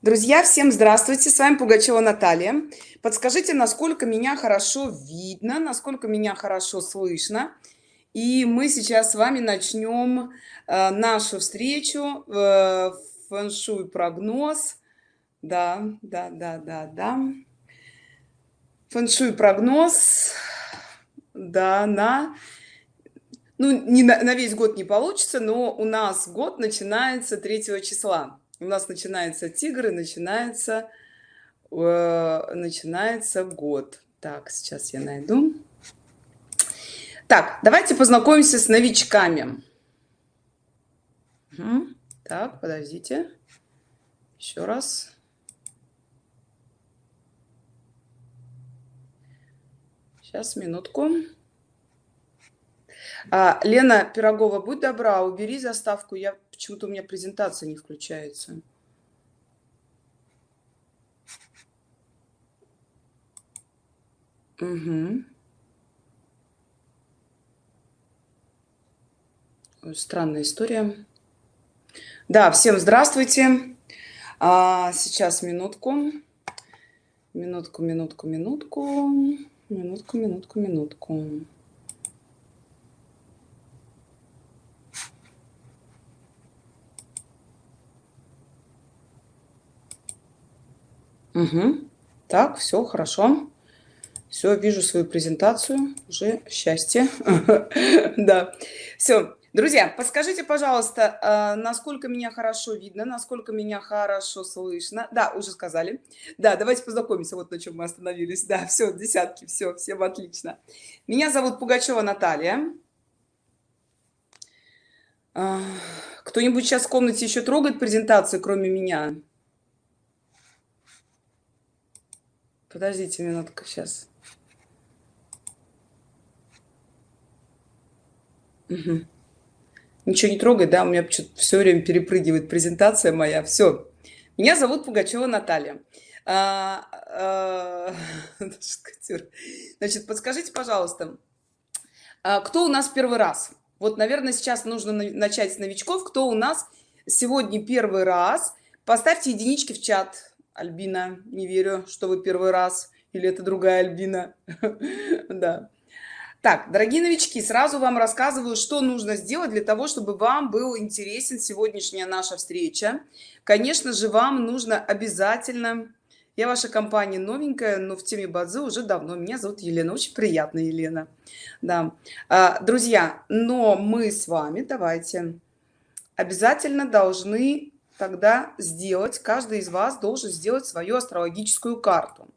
Друзья, всем здравствуйте! С вами Пугачева Наталья. Подскажите, насколько меня хорошо видно, насколько меня хорошо слышно. И мы сейчас с вами начнем э, нашу встречу, э, фэн-шуй прогноз. Да, да, да, да, да. Фэн-шуй прогноз, да, на... Ну, не на, на весь год не получится, но у нас год начинается 3 числа у нас начинается тигр и начинается э, начинается год. Так сейчас я найду. Так давайте познакомимся с новичками. Угу. так подождите. Еще раз. Сейчас минутку. А, лена пирогова будь добра убери заставку. Я почему-то у меня презентация не включается. Угу. Странная история. Да, всем здравствуйте. А, сейчас минутку. Минутку, минутку, минутку. Минутку, минутку, минутку. Угу. Так, все хорошо. Все, вижу свою презентацию. Уже счастье. Да. Все. Друзья, подскажите, пожалуйста, а, насколько меня хорошо видно, насколько меня хорошо слышно. Да, уже сказали. Да, давайте познакомимся, вот на чем мы остановились. Да, все, десятки, все, всем отлично. Меня зовут Пугачева Наталья. А, кто-нибудь сейчас в комнате еще трогает презентацию, кроме меня? Подождите минутку сейчас. Угу. Ничего не трогай, да? У меня все время перепрыгивает презентация моя. Все. Меня зовут Пугачева Наталья. А, а, значит, подскажите, пожалуйста, а кто у нас первый раз? Вот, наверное, сейчас нужно начать с новичков. Кто у нас сегодня первый раз? Поставьте единички в чат. Альбина, не верю, что вы первый раз. Или это другая Альбина. Да. Так, дорогие новички, сразу вам рассказываю, что нужно сделать для того, чтобы вам был интересен сегодняшняя наша встреча. Конечно же, вам нужно обязательно... Я ваша компания новенькая, но в теме Бадзи уже давно. Меня зовут Елена, очень приятно, Елена. Да. А, друзья, но мы с вами, давайте, обязательно должны тогда сделать, каждый из вас должен сделать свою астрологическую карту.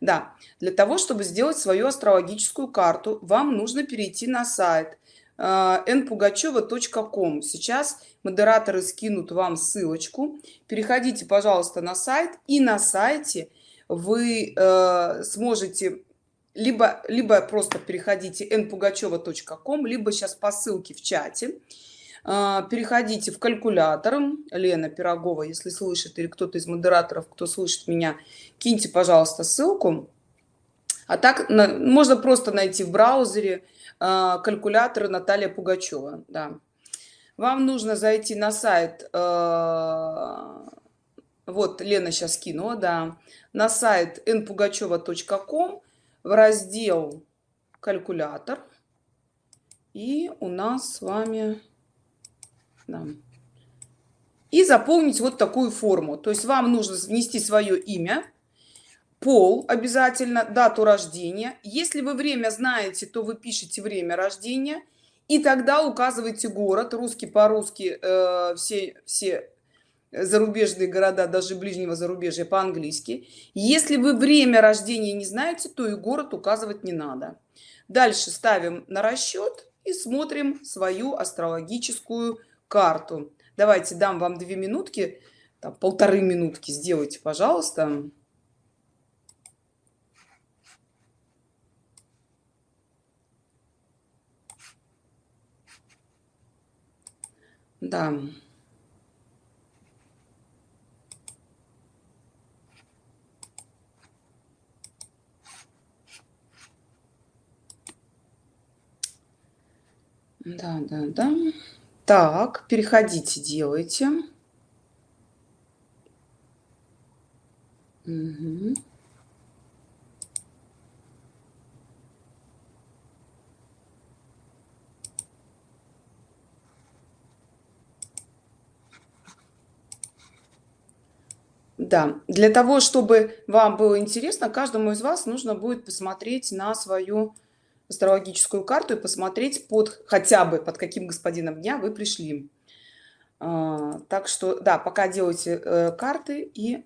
Да, для того, чтобы сделать свою астрологическую карту, вам нужно перейти на сайт э, npugacheva.com. Сейчас модераторы скинут вам ссылочку. Переходите, пожалуйста, на сайт, и на сайте вы э, сможете либо, либо просто переходите npugacheva.com, либо сейчас по ссылке в чате переходите в калькулятор. Лена пирогова если слышит или кто-то из модераторов кто слышит меня киньте пожалуйста ссылку. А так можно просто найти в браузере а, калькуляторы наталья пугачева да. вам нужно зайти на сайт а, вот лена сейчас кинула да на сайт npugacheva.com в раздел калькулятор и у нас с вами да. И заполнить вот такую форму. То есть вам нужно внести свое имя, пол обязательно, дату рождения. Если вы время знаете, то вы пишете время рождения. И тогда указывайте город, русский по-русски, э, все, все зарубежные города, даже ближнего зарубежья по-английски. Если вы время рождения не знаете, то и город указывать не надо. Дальше ставим на расчет и смотрим свою астрологическую карту. Давайте дам вам две минутки, там, полторы минутки сделайте, пожалуйста. Да. Да, да, да. Так, переходите, делайте. Мгм. Да, для того, чтобы вам было интересно, каждому из вас нужно будет посмотреть на свою астрологическую карту и посмотреть под хотя бы под каким господином дня вы пришли. А, так что, да, пока делайте э, карты, и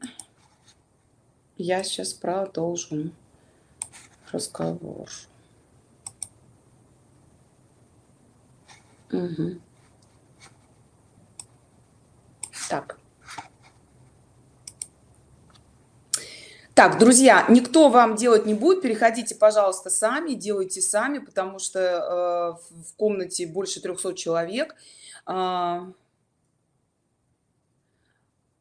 я сейчас продолжу разговор. Мгм. Так. Так, друзья, никто вам делать не будет. Переходите, пожалуйста, сами, делайте сами, потому что э, в комнате больше 300 человек. А,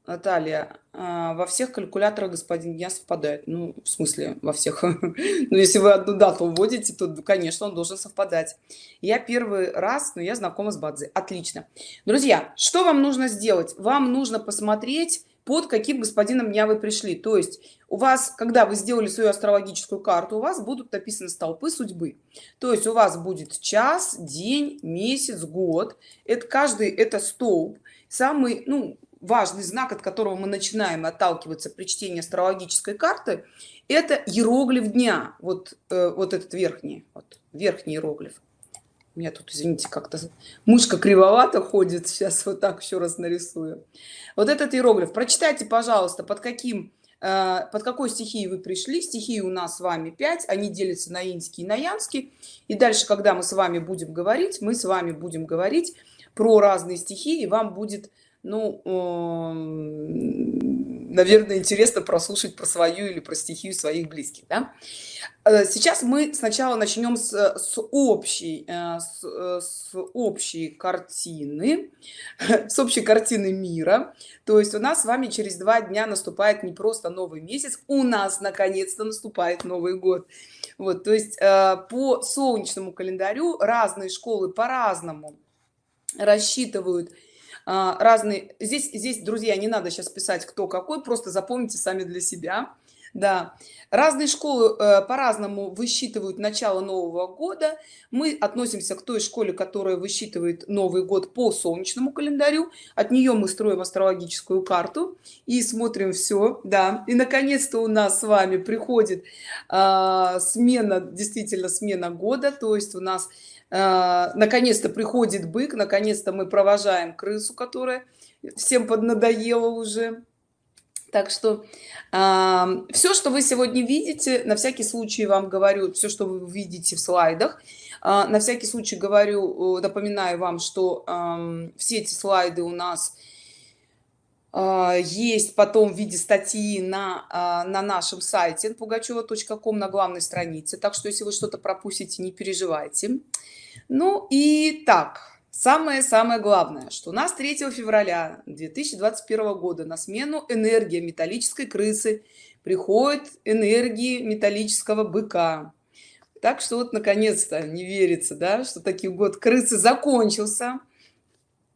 Наталья, а, во всех калькуляторах господин дня совпадает. Ну, в смысле, во всех. Ну, если вы одну дату вводите, то, конечно, он должен совпадать. Я первый раз, но я знакома с Бадзи. Отлично. Друзья, что вам нужно сделать? Вам нужно посмотреть под каким господином дня вы пришли. То есть у вас, когда вы сделали свою астрологическую карту, у вас будут написаны столпы судьбы. То есть у вас будет час, день, месяц, год. Это каждый это столб. Самый ну, важный знак, от которого мы начинаем отталкиваться при чтении астрологической карты, это иероглиф дня. Вот, э, вот этот верхний, вот, верхний иероглиф. У меня тут, извините, как-то мышка кривовато ходит. Сейчас вот так еще раз нарисую. Вот этот иероглиф. Прочитайте, пожалуйста, под каким э, под какой стихией вы пришли. Стихии у нас с вами 5, они делятся на инский и на янский. И дальше, когда мы с вами будем говорить, мы с вами будем говорить про разные стихии, и вам будет ну, наверное, интересно прослушать про свою или про стихию своих близких. Да? Э, сейчас мы сначала начнем с, с, общей, э, с, э, с общей картины, с общей картины мира. То есть у нас с вами через два дня наступает не просто новый месяц, у нас наконец-то наступает Новый год. Вот, то есть по солнечному календарю разные школы по-разному рассчитывают разные. Здесь здесь друзья не надо сейчас писать кто какой просто запомните сами для себя. Да. Разные школы э, по-разному высчитывают начало нового года. Мы относимся к той школе которая высчитывает новый год по солнечному календарю. От нее мы строим астрологическую карту и смотрим все да. И наконец-то у нас с вами приходит э, смена действительно смена года. То есть у нас а, наконец-то приходит бык наконец-то мы провожаем крысу которая всем поднадоела уже. Так что э, все что вы сегодня видите на всякий случай вам говорю все что вы видите в слайдах. Э, на всякий случай говорю напоминаю вам что э, все эти слайды у нас есть потом в виде статьи на на нашем сайте пугачева.ком на главной странице. Так что если вы что-то пропустите не переживайте ну и так, самое-самое главное, что у нас 3 февраля 2021 года на смену энергия металлической крысы приходит энергии металлического быка. Так что вот наконец-то не верится, да, что такой год крысы закончился.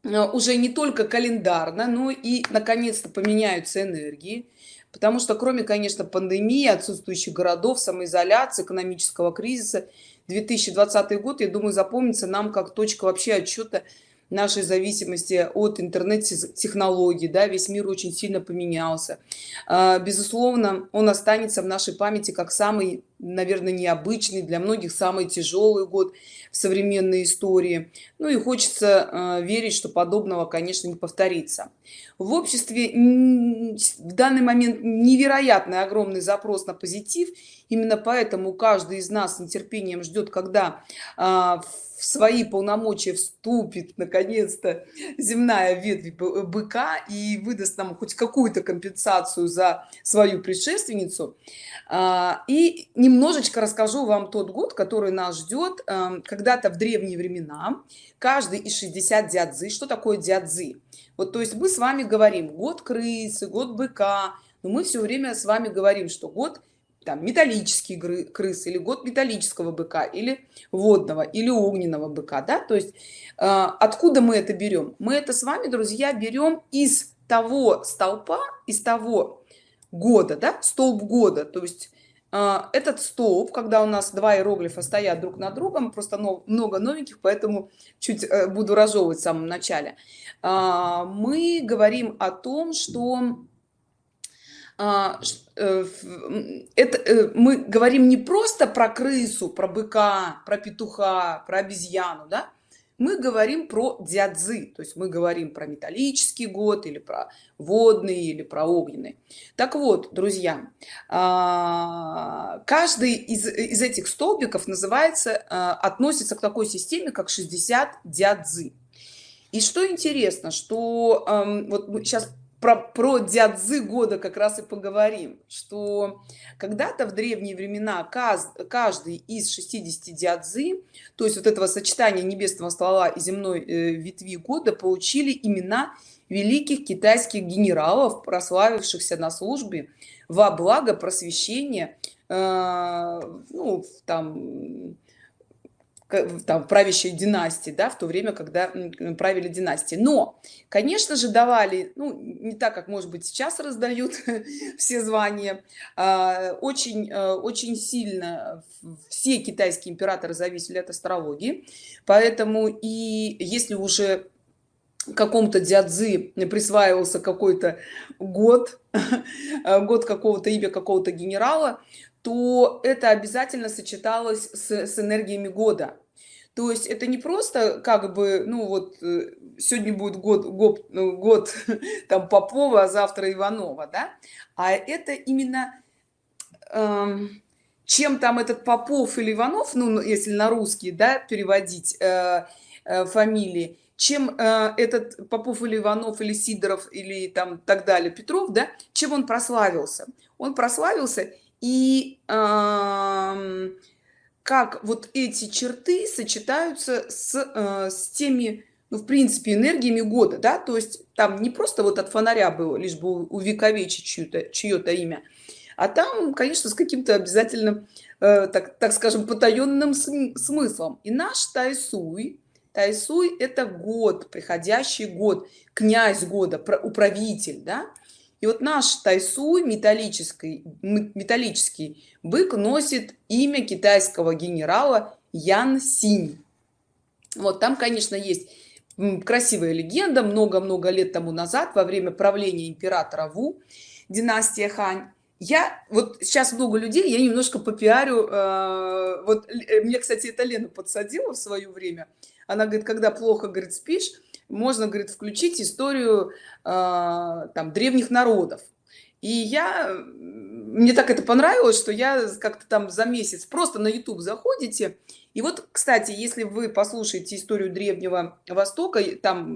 А, уже не только календарно, но и наконец-то поменяются энергии. Потому что кроме, конечно, пандемии, отсутствующих городов, самоизоляции, экономического кризиса, 2020 год, я думаю, запомнится нам как точка вообще отчета нашей зависимости от интернет-технологий, да, весь мир очень сильно поменялся. А, безусловно, он останется в нашей памяти как самый, наверное, необычный, для многих самый тяжелый год в современной истории. Ну и хочется а, верить, что подобного, конечно, не повторится. В обществе в данный момент невероятный огромный запрос на позитив, именно поэтому каждый из нас с нетерпением ждет, когда в в свои полномочия вступит наконец-то земная ветвь быка и выдаст нам хоть какую-то компенсацию за свою предшественницу. А, и немножечко расскажу вам тот год который нас ждет эм, когда-то в древние времена. Каждый из 60 дядзы. Что такое дядзы? Вот то есть мы с вами говорим год крысы год быка но мы все время с вами говорим что год там металлический крыс или год металлического быка или водного или огненного быка да? То есть э, откуда мы это берем? Мы это с вами друзья берем из того столпа из того года да? Столб года. То есть а, этот столб когда у нас два иероглифа стоят друг над другом просто много новеньких поэтому чуть э, буду разжевывать в самом начале. А, мы говорим о том что э, это э, мы говорим не просто про крысу про быка про петуха про обезьяну да? Мы говорим про дядзы то есть мы говорим про металлический год или про водный или про огненный. Так вот друзья а, каждый из, из этих столбиков называется а, относится к такой системе как 60 дядзы. И что интересно что вот сейчас про, про дядзы года как раз и поговорим, что когда-то в древние времена каждый из 60 дядзы, то есть вот этого сочетания небесного ствола и земной э, ветви года, получили имена великих китайских генералов, прославившихся на службе во благо просвещения, э, ну, там, там правящей династии да в то время когда правили династии. Но конечно же давали ну не так как может быть сейчас раздают все звания а, очень э, очень сильно все китайские императоры зависели от астрологии. Поэтому и если уже какому-то дядзы присваивался какой-то год год какого-то имя какого-то генерала то это обязательно сочеталось с, с энергиями года. То есть это не просто как бы ну вот э, сегодня будет год год, ну, год там попова а завтра иванова да? А это именно эм, чем там этот попов или иванов ну если на русский да переводить э, э, фамилии чем э, этот попов или иванов или сидоров или там так далее петров да чем он прославился? Он прославился и э, как вот эти черты сочетаются с, э, с теми ну, в принципе энергиями года да? То есть там не просто вот от фонаря было лишь бы увековечить чье-то чье-то имя а там конечно с каким-то обязательным э, так, так скажем потаенным смыслом. И наш тайсуй тайсуй это год приходящий год князь года управитель да и вот наш тайсуй металлический металлический бык носит имя китайского генерала ян синь. Вот там конечно есть красивая легенда. Много-много лет тому назад во время правления императора ву династия хань я вот сейчас много людей я немножко попиарю э, вот э, мне кстати это лена подсадила в свое время. Она говорит когда плохо говорит спишь можно говорит включить историю э, там древних народов. И я мне так это понравилось что я как-то там за месяц просто на youtube заходите. И вот кстати если вы послушаете историю древнего востока там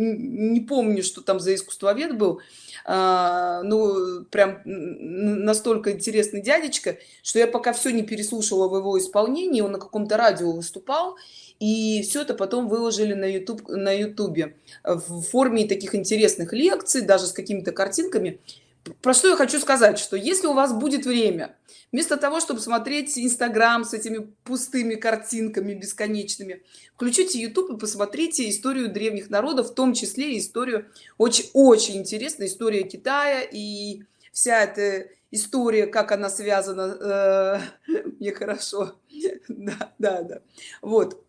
не помню что там за искусствовед был а, ну прям настолько интересный дядечка что я пока все не переслушала в его исполнении он на каком-то радио выступал и все это потом выложили на youtube на ютубе. В форме таких интересных лекций даже с какими-то картинками. Про что я хочу сказать что если у вас будет время вместо того чтобы смотреть инстаграм с этими пустыми картинками бесконечными включите youtube и посмотрите историю древних народов в том числе историю очень очень интересная история китая и вся эта история как она связана э, мне хорошо. Да да да. Вот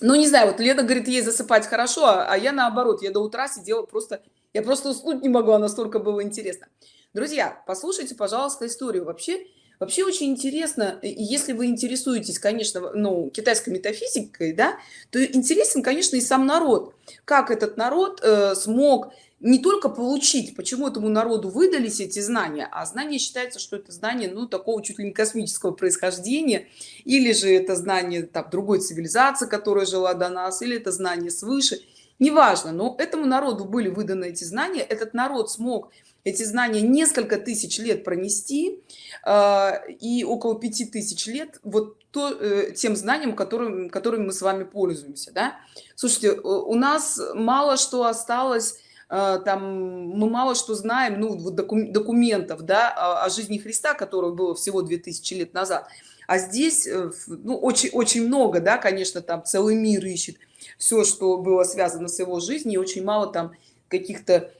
ну не знаю вот лена говорит ей засыпать хорошо а, а я наоборот я до утра сидела просто я просто уснуть не могла настолько было интересно. Друзья послушайте пожалуйста историю. Вообще вообще очень интересно если вы интересуетесь конечно ну китайской метафизикой да то интересен конечно и сам народ. Как этот народ э, смог не только получить почему этому народу выдались эти знания а знание считается что это знание ну такого чуть ли не космического происхождения или же это знание там другой цивилизации которая жила до нас или это знание свыше неважно но этому народу были выданы эти знания этот народ смог эти знания несколько тысяч лет пронести э, и около пяти тысяч лет вот то э, тем знанием которым которыми мы с вами пользуемся да? слушайте у нас мало что осталось Э, там мы мало что знаем ну документов да о, жизни христа которого было всего 2000 лет назад. А здесь э, ну очень очень много да конечно там целый мир ищет все что было связано с его жизнью и очень мало там каких-то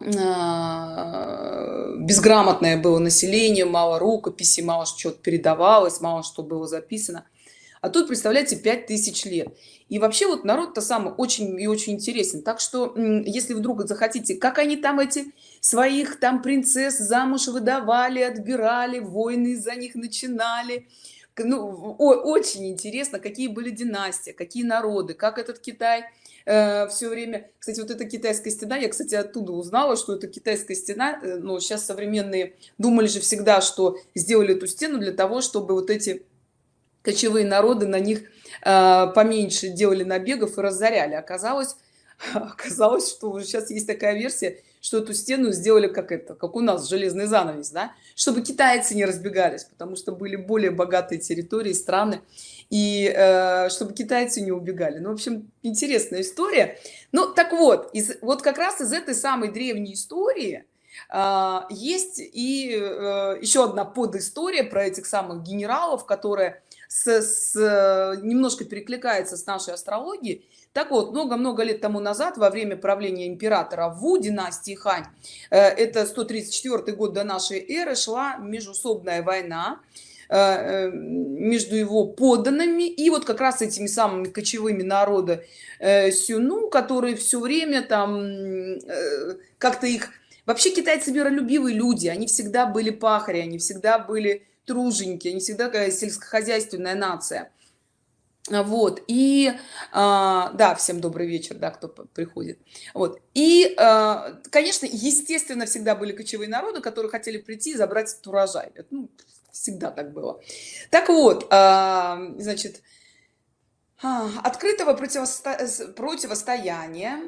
а, безграмотное было население мало рукописи мало что-то передавалось мало что было записано а тут представляете 5000 лет. И вообще вот народ-то самый очень и очень интересен. Так что если вдруг захотите как они там эти своих там принцесс замуж выдавали отбирали войны за них начинали. Ну, очень интересно какие были династии какие народы как этот китай э, все время. Кстати вот эта китайская стена я кстати оттуда узнала что это китайская стена э, но сейчас современные думали же всегда что сделали эту стену для того чтобы вот эти кочевые народы на них э, поменьше делали набегов и разоряли. Оказалось оказалось что сейчас есть такая версия что эту стену сделали как это как у нас железный занавес да? Чтобы китайцы не разбегались потому что были более богатые территории страны и э, чтобы китайцы не убегали. Ну в общем интересная история. Ну так вот из вот как раз из этой самой древней истории э, есть и э, еще одна подистория про этих самых генералов которая с, с немножко перекликается с нашей астрологией. Так вот много-много лет тому назад во время правления императора ву династии хань э, это 134 год до нашей эры шла межусобная война э, э, между его подданными и вот как раз этими самыми кочевыми народа сюну которые все время там как-то их вообще китайцы миролюбивые люди они всегда были пахари они всегда были труженики, они всегда такая сельскохозяйственная нация. Вот, и, а, да, всем добрый вечер, да, кто приходит. Вот, и, а, конечно, естественно, всегда были кочевые народы, которые хотели прийти и забрать этот урожай. Это, ну, всегда так было. Так вот, а, значит, а, открытого противосто... противостояния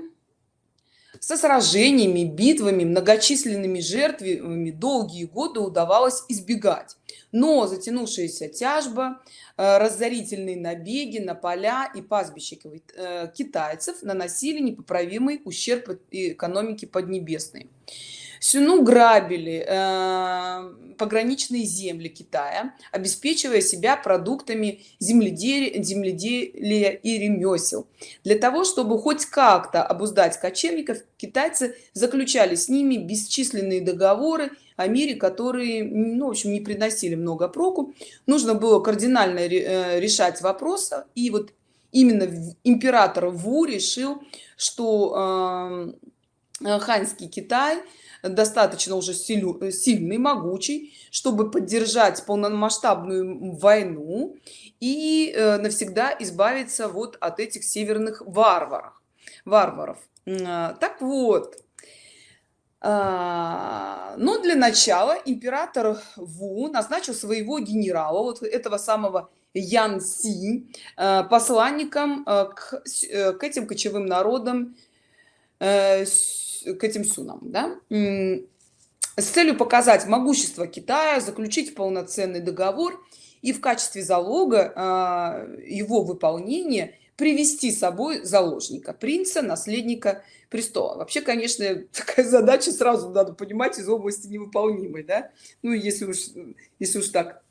со сражениями, битвами, многочисленными жертвами долгие годы удавалось избегать. Но затянувшаяся тяжба, э, разорительные набеги на поля и пастбища э, китайцев наносили непоправимый ущерб экономике Поднебесной. Сюну грабили э, пограничные земли Китая, обеспечивая себя продуктами земледелия, земледелия и ремесел. Для того, чтобы хоть как-то обуздать кочевников, китайцы заключали с ними бесчисленные договоры о мире, которые, ну, в общем, не приносили много проку. Нужно было кардинально э, решать вопросы. И вот именно император Ву решил, что э, ханьский Китай – достаточно уже силю, сильный, могучий, чтобы поддержать полномасштабную войну и э, навсегда избавиться вот от этих северных варваров. варваров. Так вот, а, но для начала император Ву назначил своего генерала, вот этого самого Ян Си, э, посланником э, к, к этим кочевым народам к этим сунам да? с целью показать могущество китая заключить полноценный договор и в качестве залога а, его выполнения привести с собой заложника принца наследника престола. Вообще конечно такая задача сразу надо понимать из области невыполнимой да? Ну если уж если уж так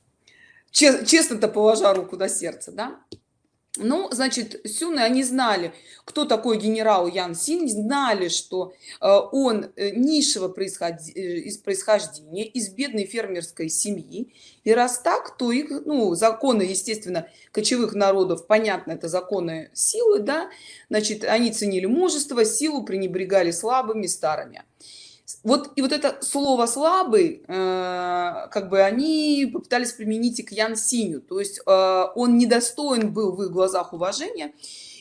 честно-то положа руку на сердце да ну значит сюны они знали кто такой генерал ян син знали что э, он э, низшего. Э, происхождения из бедной фермерской семьи и раз так то их ну законы естественно кочевых народов понятно это законы силы да значит они ценили мужество силу пренебрегали слабыми старыми вот и вот это слово слабый э, как бы они попытались применить и к ян синю. То есть э, он недостоин был в их глазах уважения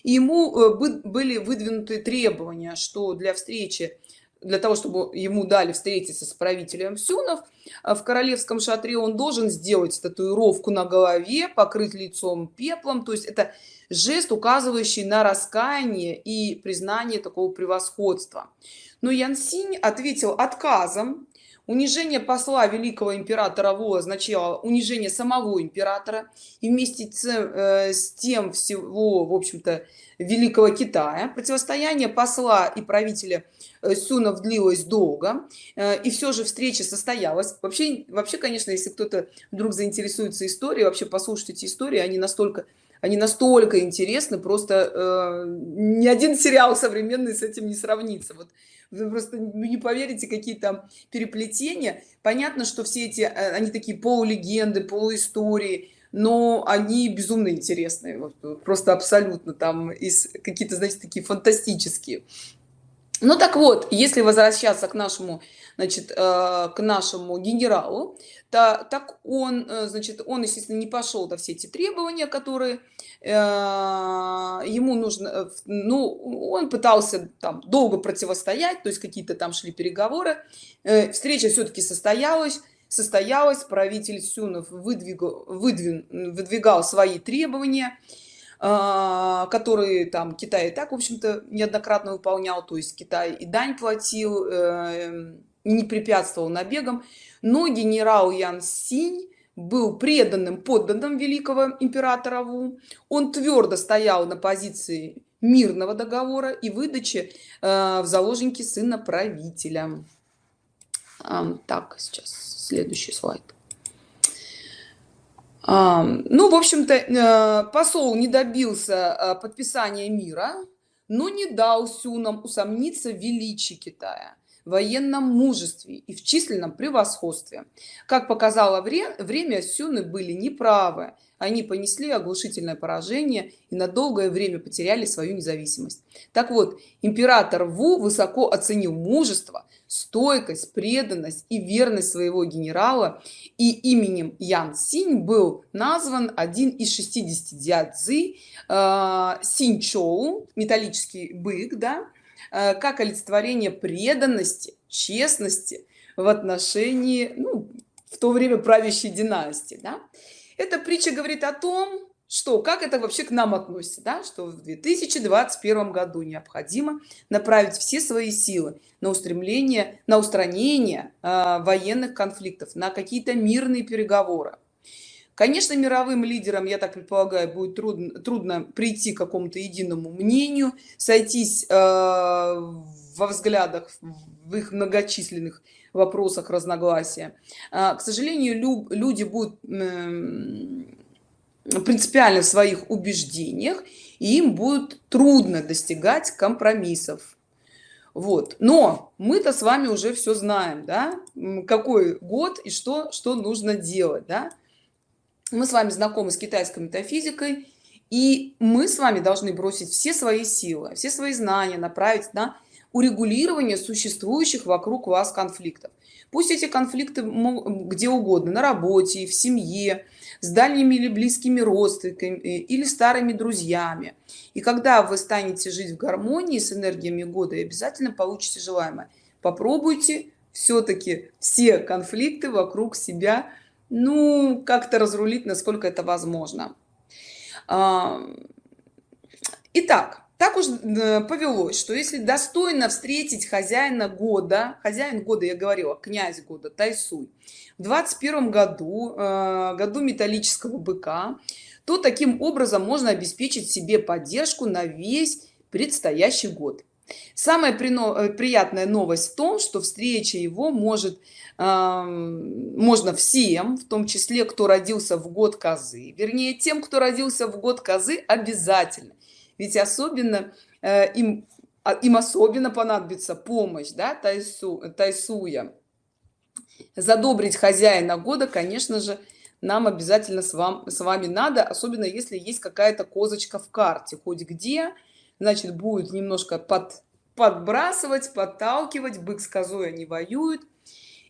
и ему э, были выдвинуты требования что для встречи для того чтобы ему дали встретиться с правителем сюнов э, в королевском шатре он должен сделать татуировку на голове покрыть лицом пеплом. То есть это жест указывающий на раскаяние и признание такого превосходства но Янсинь ответил отказом. Унижение посла великого императора Во означало унижение самого императора и вместе с, э, тем всего, в общем-то, великого Китая. Противостояние посла и правителя э, Сунов длилось долго, э, и все же встреча состоялась. Вообще, вообще конечно, если кто-то вдруг заинтересуется историей, вообще послушать эти истории, они настолько они настолько интересны просто э, ни один сериал современный с этим не сравнится. Вот вы просто не поверите какие там переплетения. Понятно что все эти э, они такие полулегенды полуистории но они безумно интересные. Вот, просто абсолютно там какие-то значит такие фантастические ну так вот если возвращаться к нашему значит э, к нашему генералу то так он э, значит он естественно не пошел до все эти требования которые э, ему нужно ну он пытался там долго противостоять то есть какие-то там шли переговоры. Встреча все-таки состоялась состоялась правитель сюнов выдвигал выдвигал свои требования которые там Китай и так, в общем-то, неоднократно выполнял, то есть Китай и дань платил, э, не препятствовал набегам, но генерал Ян Синь был преданным подданным великого императора Ву. Он твердо стоял на позиции мирного договора и выдачи э, в заложники сына правителя. А, так, сейчас следующий слайд ну в общем-то э, посол не добился э, подписания мира но не дал сюнам усомниться в величии китая военном мужестве и в численном превосходстве. Как показало время сюны были неправы. Они понесли оглушительное поражение и на долгое время потеряли свою независимость. Так вот император ву высоко оценил мужество стойкость преданность и верность своего генерала и именем ян синь был назван один из 60 дядзы э, синчоу металлический бык да э, как олицетворение преданности честности в отношении ну, в то время правящей династии да? эта притча говорит о том что как это вообще к нам относится да? что в 2021 году необходимо направить все свои силы на устремление на устранение э, военных конфликтов на какие-то мирные переговоры конечно мировым лидерам я так предполагаю будет трудно трудно прийти к какому-то единому мнению сойтись э, во взглядах в их многочисленных вопросах разногласия э, к сожалению лю люди будут э, принципиально в своих убеждениях и им будет трудно достигать компромиссов. Вот. Но мы-то с вами уже все знаем да? Какой год и что что нужно делать да? мы с вами знакомы с китайской метафизикой и мы с вами должны бросить все свои силы все свои знания направить на урегулирование существующих вокруг вас конфликтов. Пусть эти конфликты где угодно на работе в семье с дальними или близкими родственниками э, или старыми друзьями. И когда вы станете жить в гармонии с энергиями года и обязательно получите желаемое. Попробуйте все-таки все конфликты вокруг себя ну как-то разрулить насколько это возможно. Итак так уж э, повелось что если достойно встретить хозяина года хозяин года я говорила князь года тайсуй в 21 году э, году металлического быка то таким образом можно обеспечить себе поддержку на весь предстоящий год. Самая э, приятная новость в том что встреча его может можно всем в том числе кто родился в год козы вернее тем кто родился в год козы обязательно ведь особенно э, им а, им особенно понадобится помощь да тайсу тайсуя. Задобрить хозяина года конечно же нам обязательно с вам с вами надо особенно если есть какая-то козочка в карте. Хоть где значит будет немножко под подбрасывать подталкивать бык с козой они воюют.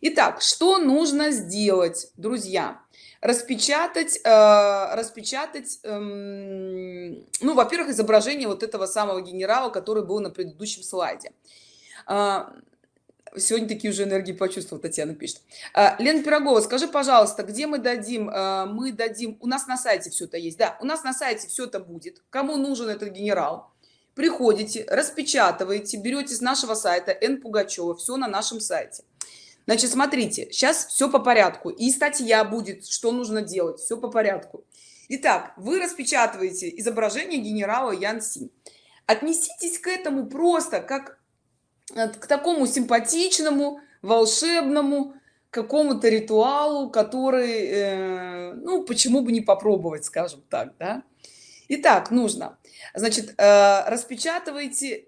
Итак, что нужно сделать, друзья? Распечатать, э, распечатать, э, ну, во-первых, изображение вот этого самого генерала, который был на предыдущем слайде. Э, сегодня такие уже энергии почувствовал, Татьяна пишет. Э, Лена Пирогова, скажи, пожалуйста, где мы дадим? Э, мы дадим, у нас на сайте все это есть, да, у нас на сайте все это будет. Кому нужен этот генерал? Приходите, распечатываете, берете с нашего сайта Н. Пугачева, все на нашем сайте Значит, смотрите, сейчас все по порядку. И статья будет, что нужно делать, все по порядку. Итак, вы распечатываете изображение генерала Ян Си. Отнеситесь к этому просто как э, к такому симпатичному, волшебному, какому-то ритуалу, который, э, ну, почему бы не попробовать, скажем так, да? Итак, нужно, значит, э, распечатывайте,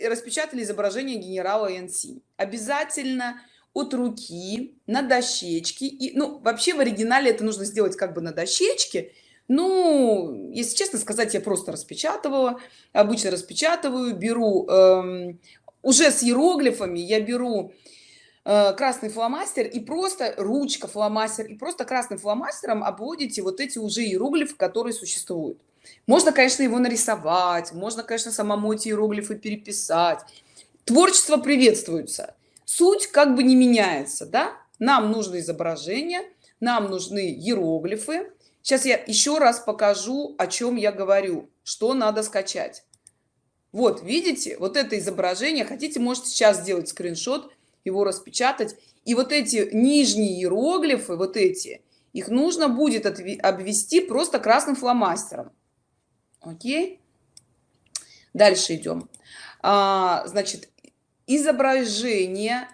э, распечатали изображение генерала НС. Обязательно от руки на дощечке. И, ну, вообще в оригинале это нужно сделать как бы на дощечке. Ну, если честно сказать, я просто распечатывала. Обычно распечатываю, беру эм, уже с иероглифами, я беру э, красный фломастер и просто ручка фломастер и просто красным фломастером обводите вот эти уже иероглифы которые существуют можно конечно его нарисовать можно конечно самому эти иероглифы переписать творчество приветствуется суть как бы не меняется да? Нам нужно изображение нам нужны иероглифы. Сейчас я еще раз покажу о чем я говорю что надо скачать. Вот видите вот это изображение хотите можете сейчас сделать скриншот его распечатать. И вот эти нижние иероглифы вот эти их нужно будет обвести просто красным фломастером. Окей? Дальше идем а, значит изображение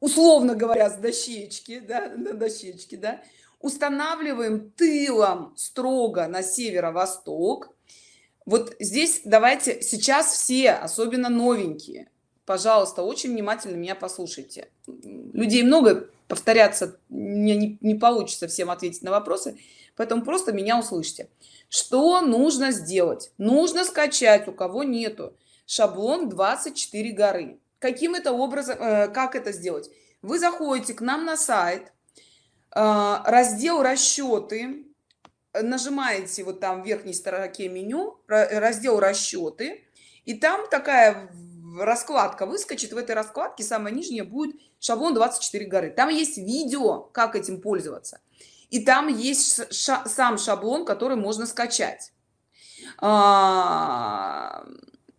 условно говоря с дощечки да, на дощечке да, устанавливаем тылом строго на северо-восток. Вот здесь давайте сейчас все особенно новенькие пожалуйста очень внимательно меня послушайте. Людей много повторяться мне не, не получится всем ответить на вопросы поэтому просто меня услышьте. Что нужно сделать? Нужно скачать у кого нету шаблон 24 горы каким это образом э, как это сделать? Вы заходите к нам на сайт э, раздел расчеты нажимаете вот там в верхней строке меню раздел расчеты и там такая раскладка выскочит. В этой раскладке самая нижняя будет шаблон 24 горы там есть видео как этим пользоваться. И там есть ша сам шаблон который можно скачать. А,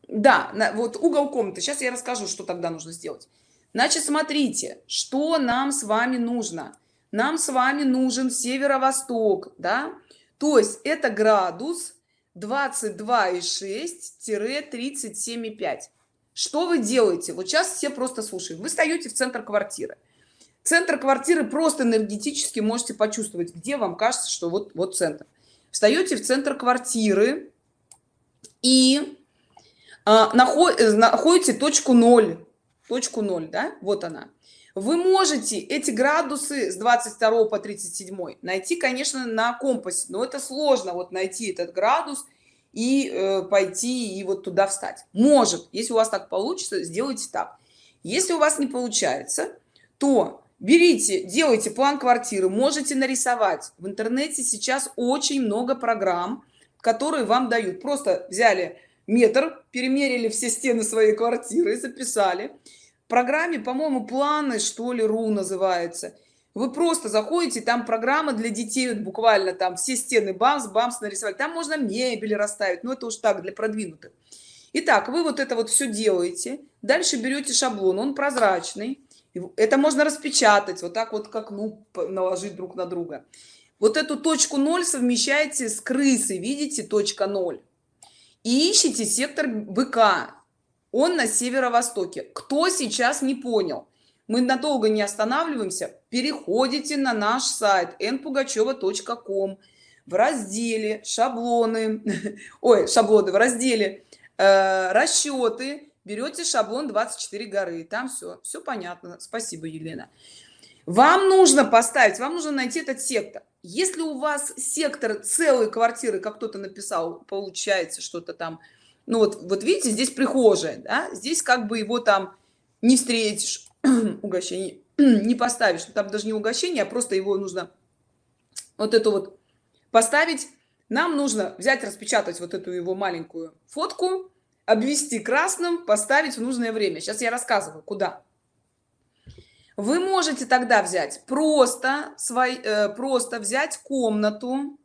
да вот угол комнаты. Сейчас я расскажу что тогда нужно сделать. Значит смотрите что нам с вами нужно. Нам с вами нужен северо-восток да? То есть это градус 22,6-37,5 что вы делаете? Вот сейчас все просто слушают. Вы стоите в центр квартиры. Центр квартиры просто энергетически можете почувствовать где вам кажется что вот вот центр. Встаете в центр квартиры и находите точку 0 точку 0 да? Вот она. Вы можете эти градусы с 22 по 37 найти конечно на компасе но это сложно вот найти этот градус и э, пойти и вот туда встать. Может. Если у вас так получится сделайте так. Если у вас не получается то берите делайте план квартиры можете нарисовать. В интернете сейчас очень много программ которые вам дают. Просто взяли метр перемерили все стены своей квартиры записали. Программе по-моему планы что ли ру называется. Вы просто заходите там программа для детей вот буквально там все стены бамс бамс нарисовать. Там можно мебель расставить но это уж так для продвинутых. Итак, вы вот это вот все делаете. Дальше берете шаблон он прозрачный. Это можно распечатать вот так вот как ну наложить друг на друга. Вот эту точку 0 совмещаете с крысой видите точка 0 и ищите сектор быка. Он на северо-востоке. Кто сейчас не понял? Мы надолго не останавливаемся. Переходите на наш сайт npugacheva.com в разделе шаблоны ой шаблоны в разделе э, расчеты берете шаблон 24 горы там все все понятно. Спасибо елена. Вам нужно поставить вам нужно найти этот сектор если у вас сектор целой квартиры как кто-то написал получается что-то там? Ну вот вот видите здесь прихожая да? здесь как бы его там не встретишь угощение не поставишь. Там даже не угощение а просто его нужно вот эту вот поставить. Нам нужно взять распечатать вот эту его маленькую фотку обвести красным поставить в нужное время. Сейчас я рассказываю куда вы можете тогда взять просто свой э, просто взять комнату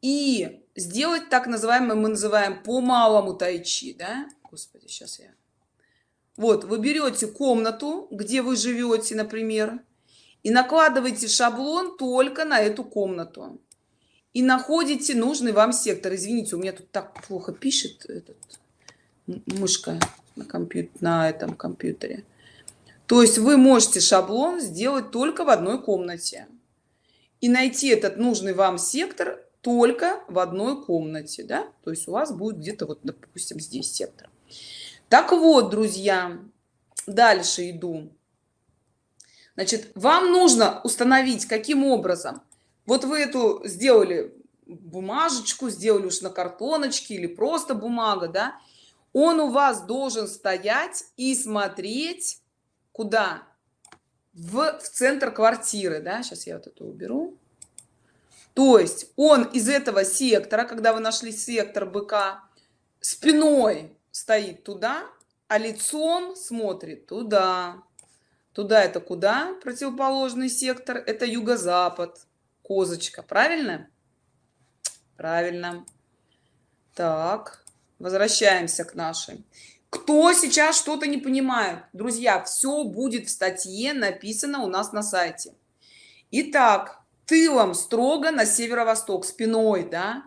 и сделать так называемое мы называем по малому тайчи да? Господи сейчас я. Вот вы берете комнату где вы живете например и накладываете шаблон только на эту комнату. И находите нужный вам сектор. Извините у меня тут так плохо пишет этот мышка на компьютер на этом компьютере то есть вы можете шаблон сделать только в одной комнате. И найти этот нужный вам сектор только в одной комнате да? То есть у вас будет где-то вот допустим здесь сектор. Так вот друзья дальше иду. Значит вам нужно установить каким образом. Вот вы эту сделали бумажечку сделали уж на картоночке или просто бумага да? Он у вас должен стоять и смотреть куда? В, в центр квартиры да? Сейчас я вот это уберу. То есть он из этого сектора когда вы нашли сектор быка спиной стоит туда а лицом смотрит туда. Туда это куда? Противоположный сектор это юго-запад. Козочка правильно? Правильно. Так возвращаемся к нашей кто сейчас что-то не понимает? Друзья все будет в статье написано у нас на сайте. Итак, тылом строго на северо-восток спиной да?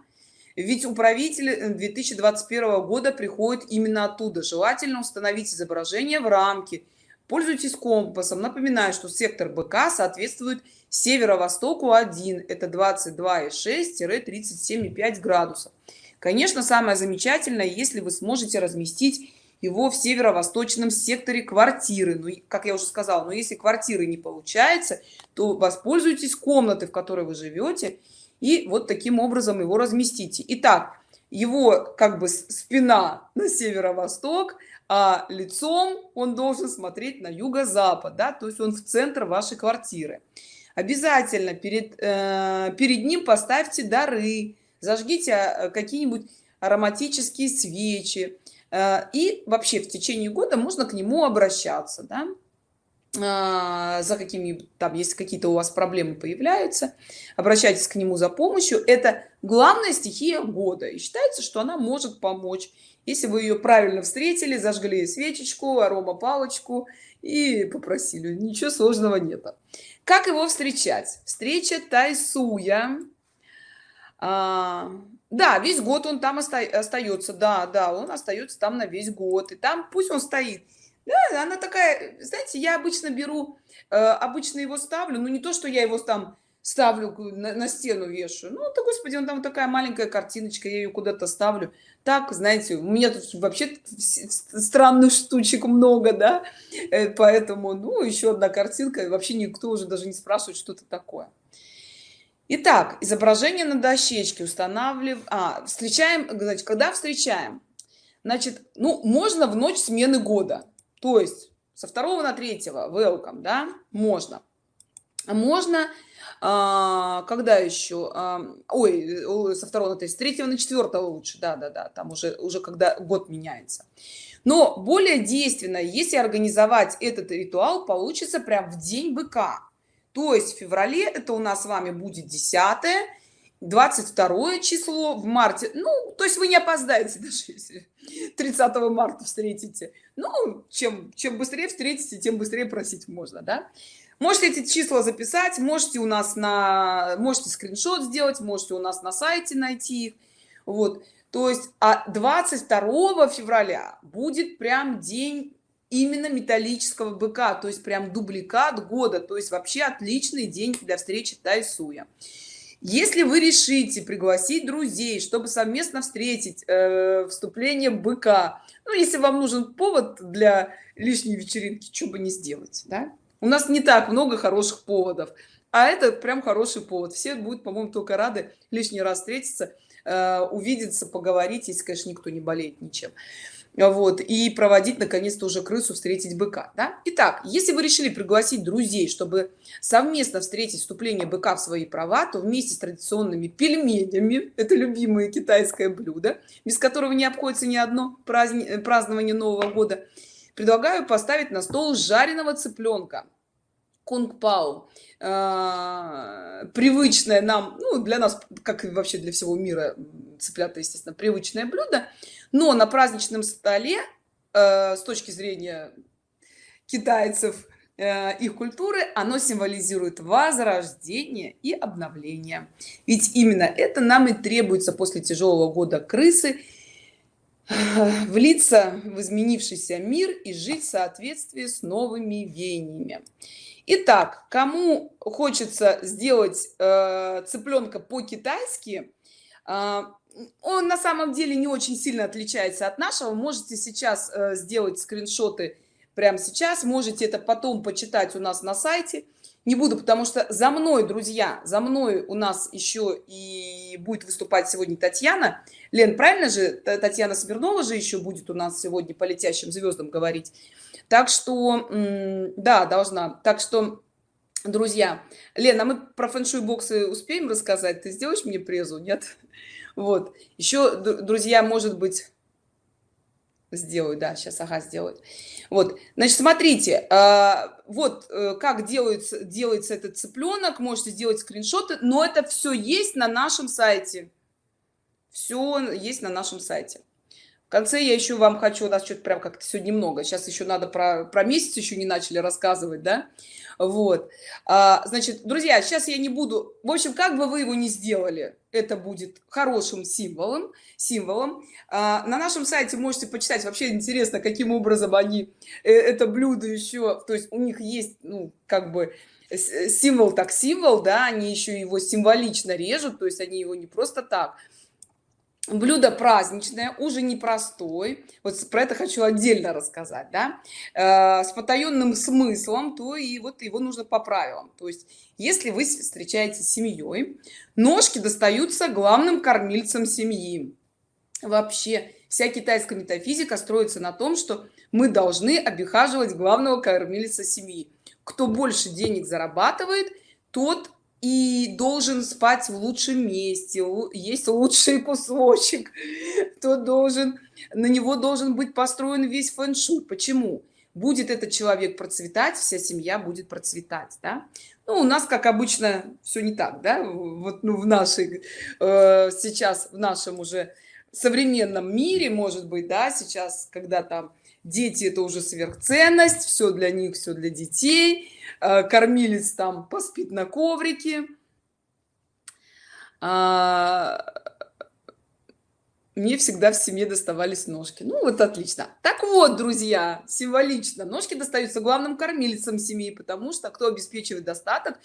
Ведь управитель 2021 года приходит именно оттуда. Желательно установить изображение в рамке. Пользуйтесь компасом. Напоминаю что сектор бк соответствует северо-востоку 1 это 22,6-37,5 градусов. Конечно самое замечательное если вы сможете разместить его в северо-восточном секторе квартиры. Ну как я уже сказала но если квартиры не получается то воспользуйтесь комнатой в которой вы живете и вот таким образом его разместите. Итак его как бы спина на северо-восток а лицом он должен смотреть на юго-запад да то есть он в центр вашей квартиры. Обязательно перед э, перед ним поставьте дары зажгите э, какие-нибудь ароматические свечи и вообще в течение года можно к нему обращаться да? А, за какими там если какие-то у вас проблемы появляются обращайтесь к нему за помощью. Это главная стихия года и считается что она может помочь. Если вы ее правильно встретили зажгли свечечку арома палочку и попросили ничего сложного нет как его встречать? Встреча тайсуя а, да весь год он там оста остается да да он остается там на весь год и там пусть он стоит. Да, она такая знаете я обычно беру э, обычно его ставлю ну не то что я его там ставлю на, на стену вешаю ну то господи он там такая маленькая картиночка я ее куда-то ставлю. Так знаете у меня тут вообще странных штучек много да э, поэтому ну еще одна картинка вообще никто уже даже не спрашивает что это такое Итак, изображение на дощечке устанавливаем, а, встречаем, значит, когда встречаем, значит, ну, можно в ночь смены года, то есть со 2 на 3 welcome, да, можно. Можно, а, когда еще, а, ой, со 2 на 3, с 3 на 4 лучше, да-да-да, там уже, уже когда год меняется. Но более действенно, если организовать этот ритуал, получится прям в день быка то есть в феврале это у нас с вами будет 10 22 число в марте ну то есть вы не опоздаете даже если 30 марта встретите. Ну чем чем быстрее встретите тем быстрее просить можно да? Можете эти числа записать можете у нас на можете скриншот сделать можете у нас на сайте найти их. Вот то есть а 22 февраля будет прям день именно металлического быка то есть прям дубликат года то есть вообще отличный день для встречи тайсуя. Если вы решите пригласить друзей чтобы совместно встретить э, вступление быка ну если вам нужен повод для лишней вечеринки что бы не сделать да? у нас не так много хороших поводов а это прям хороший повод. Все будут по-моему только рады лишний раз встретиться э, увидеться поговорить если конечно никто не болеет ничем вот и проводить наконец-то уже крысу встретить быка да? Итак, если вы решили пригласить друзей чтобы совместно встретить вступление быка в свои права то вместе с традиционными пельменями это любимое китайское блюдо без которого не обходится ни одно праздни... Празднование нового года предлагаю поставить на стол жареного цыпленка кунг пау э, привычное нам ну для нас как и вообще для всего мира цыплята естественно привычное блюдо но на праздничном столе э, с точки зрения китайцев э, их культуры оно символизирует возрождение и обновление. Ведь именно это нам и требуется после тяжелого года крысы э, влиться в изменившийся мир и жить в соответствии с новыми веяниями Итак, кому хочется сделать э, цыпленка по-китайски А, он на самом деле не очень сильно отличается от нашего. Можете сейчас э, сделать скриншоты прямо сейчас. Можете это потом почитать у нас на сайте. Не буду, потому что за мной, друзья, за мной у нас еще и будет выступать сегодня Татьяна. Лен, правильно же? Татьяна Смирнова же еще будет у нас сегодня по летящим звездам говорить. Так что, да, должна. Так что друзья лена мы про фэншуй боксы успеем рассказать ты сделаешь мне презу нет вот еще друзья может быть сделаю да сейчас ага сделают вот значит смотрите а, вот э, как делается делается этот цыпленок можете сделать скриншоты но это все есть на нашем сайте. Все есть на нашем сайте в конце я еще вам хочу у нас что-то прям как-то сегодня много. Сейчас еще надо про про месяц еще не начали рассказывать да? Вот. А, значит друзья сейчас я не буду. В общем как бы вы его не сделали это будет хорошим символом символом. А, на нашем сайте можете почитать. Вообще интересно каким образом они э, это блюдо еще то есть у них есть ну как бы символ так символ да они еще его символично режут то есть они его не просто так блюдо праздничное уже непростой. Вот про это хочу отдельно рассказать да. Э, с потаенным смыслом то и вот его нужно по правилам. То есть если вы встречаетесь с семьей ножки достаются главным кормильцам семьи. Вообще вся китайская метафизика строится на том что мы должны обихаживать главного кормильца семьи. Кто больше денег зарабатывает тот и должен спать в лучшем месте есть лучший кусочек то должен на него должен быть построен весь фэн-шуй. Почему? Будет этот человек процветать вся семья будет процветать да? ну, у нас как обычно все не так да? Вот ну в нашей э, сейчас в нашем уже современном мире может быть да сейчас когда там дети это уже сверхценность все для них все для детей. Э, кормилец там поспит на коврике. А, мне всегда в семье доставались ножки. Ну вот отлично. Так вот друзья символично. Ножки достаются главным кормильцам семьи потому что кто обеспечивает достаток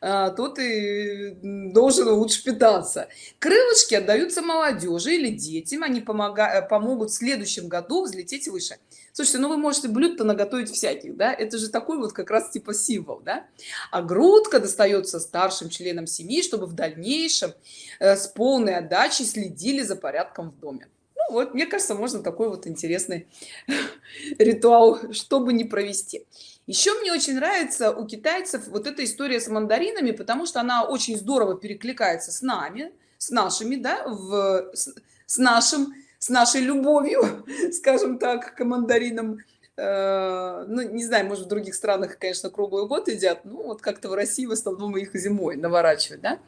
э, тот и должен лучше питаться. Крылышки отдаются молодежи или детям. Они помогают помогут в следующем году взлететь выше слушайте ну вы можете блюд-то наготовить всяких да? Это же такой вот как раз типа символ да? А грудка достается старшим членам семьи чтобы в дальнейшем э, с полной отдачей следили за порядком в доме. Ну, вот мне кажется можно такой вот интересный ритуал чтобы не провести. Еще мне очень нравится у китайцев вот эта история с мандаринами потому что она очень здорово перекликается с нами с нашими да в с, с нашим с нашей любовью скажем так к мандаринам э, ну не знаю может в других странах конечно круглый год едят ну вот как-то в россии в основном их зимой наворачивать да?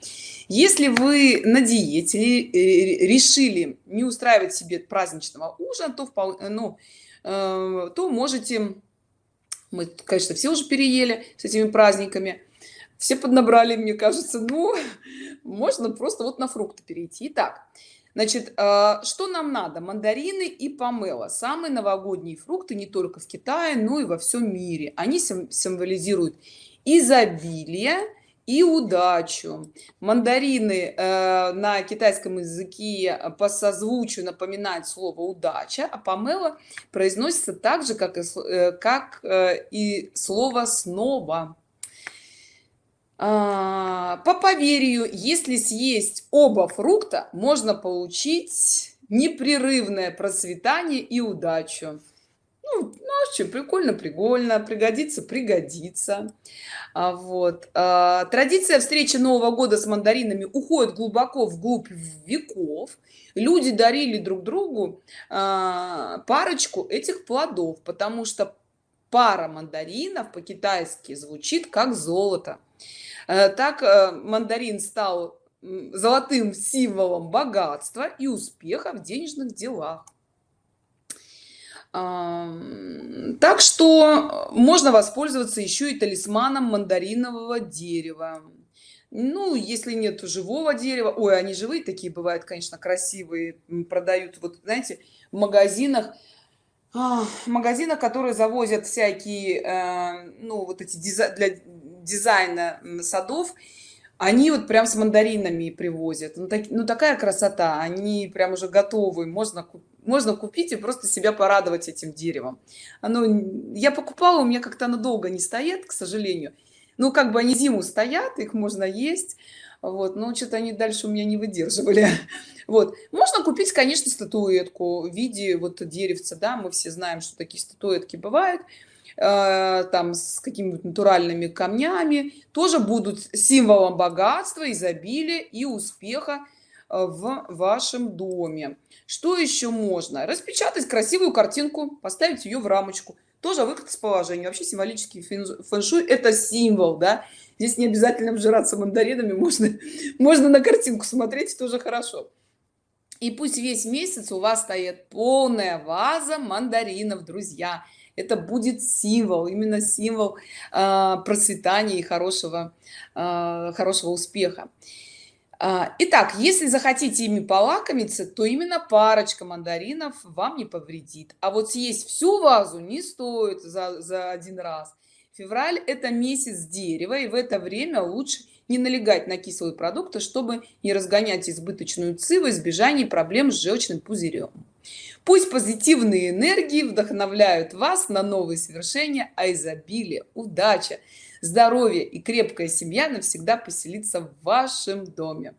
если вы на диете э, решили не устраивать себе праздничного ужина то вполне ну э, то можете мы конечно все уже переели с этими праздниками все поднабрали мне кажется ну можно просто вот на фрукты перейти Итак, Значит, а, что нам надо? Мандарины и помело. Самые новогодние фрукты не только в Китае, но и во всем мире. Они символизируют изобилие и удачу. Мандарины э, на китайском языке по созвучию напоминают слово удача, а помело произносится так же, как и, э, э, и слово снова. А, по поверью если съесть оба фрукта можно получить непрерывное процветание и удачу. Ну, ну а что прикольно прикольно пригодится пригодится. А, вот. А, традиция встречи нового года с мандаринами уходит глубоко вглубь веков. Люди дарили друг другу а, парочку этих плодов потому что пара мандаринов по-китайски звучит как золото Э, так э, мандарин стал золотым символом богатства и успеха в денежных делах. Так что можно воспользоваться еще и талисманом мандаринового дерева. Ну, если нет живого дерева, ой, они живые такие бывают, конечно, красивые, продают, вот, знаете, в магазинах, в магазинах, которые завозят всякие, э, ну, вот эти для дизайна садов они вот прям с мандаринами привозят. Ну, так, ну такая красота они прям уже готовы. Можно можно купить и просто себя порадовать этим деревом. Оно я покупала у меня как-то оно долго не стоит к сожалению. Ну как бы они зиму стоят их можно есть вот но что-то они дальше у меня не выдерживали. Вот. Можно купить конечно статуэтку в виде вот деревца да мы все знаем что такие статуэтки бывают э, там с какими-то натуральными камнями тоже будут символом богатства изобилия и успеха э, в вашем доме. Что еще можно? Распечатать красивую картинку поставить ее в рамочку. Тоже выход из положения. Вообще символический фэн-шуй это символ да здесь не обязательно вжираться мандаринами можно можно на картинку смотреть тоже хорошо. И пусть весь месяц у вас стоит полная ваза мандаринов друзья. Это будет символ именно символ э, процветания и хорошего э, хорошего успеха. А, итак если захотите ими полакомиться то именно парочка мандаринов вам не повредит. А вот съесть всю вазу не стоит за, за один раз февраль это месяц дерева и в это время лучше не налегать на кислые продукты чтобы не разгонять избыточную ци в избежании проблем с желчным пузырем. Пусть позитивные энергии вдохновляют вас на новые свершения а изобилие удача здоровье и крепкая семья навсегда поселится в вашем доме.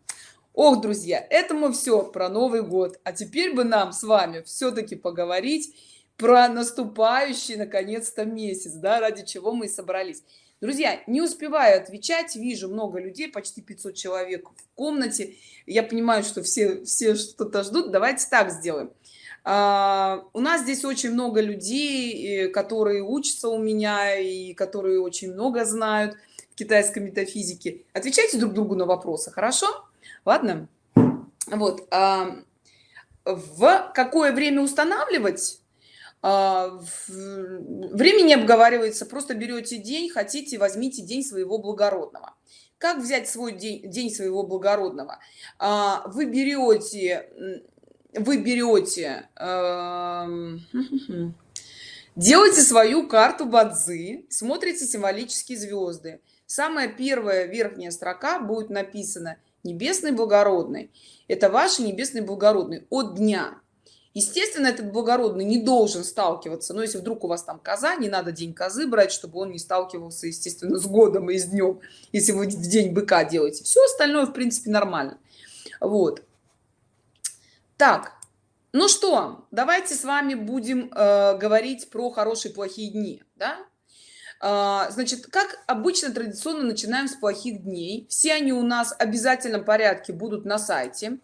Ох друзья этому все про новый год. А теперь бы нам с вами все-таки поговорить про наступающий наконец-то месяц да ради чего мы собрались. Друзья не успеваю отвечать вижу много людей почти 500 человек в комнате. Я понимаю что все все что-то ждут. Давайте так сделаем. А, у нас здесь очень много людей которые учатся у меня и которые очень много знают китайской метафизики отвечайте друг другу на вопросы хорошо? Ладно? Вот а, в какое время устанавливать а, времени обговаривается просто берете день хотите возьмите день своего благородного. Как взять свой день день своего благородного? Вы берете вы берете э, делаете свою карту бадзи смотрите символические звезды. Самая первая верхняя строка будет написана небесный благородный это ваши небесный благородный от дня естественно этот благородный не должен сталкиваться но если вдруг у вас там коза не надо день козы брать чтобы он не сталкивался естественно с годом и с днем если вы в день быка делаете. Все остальное в принципе нормально. Вот. Так ну что давайте с вами будем э, говорить про хорошие плохие дни да? э, значит как обычно традиционно начинаем с плохих дней. Все они у нас в обязательном порядке будут на сайте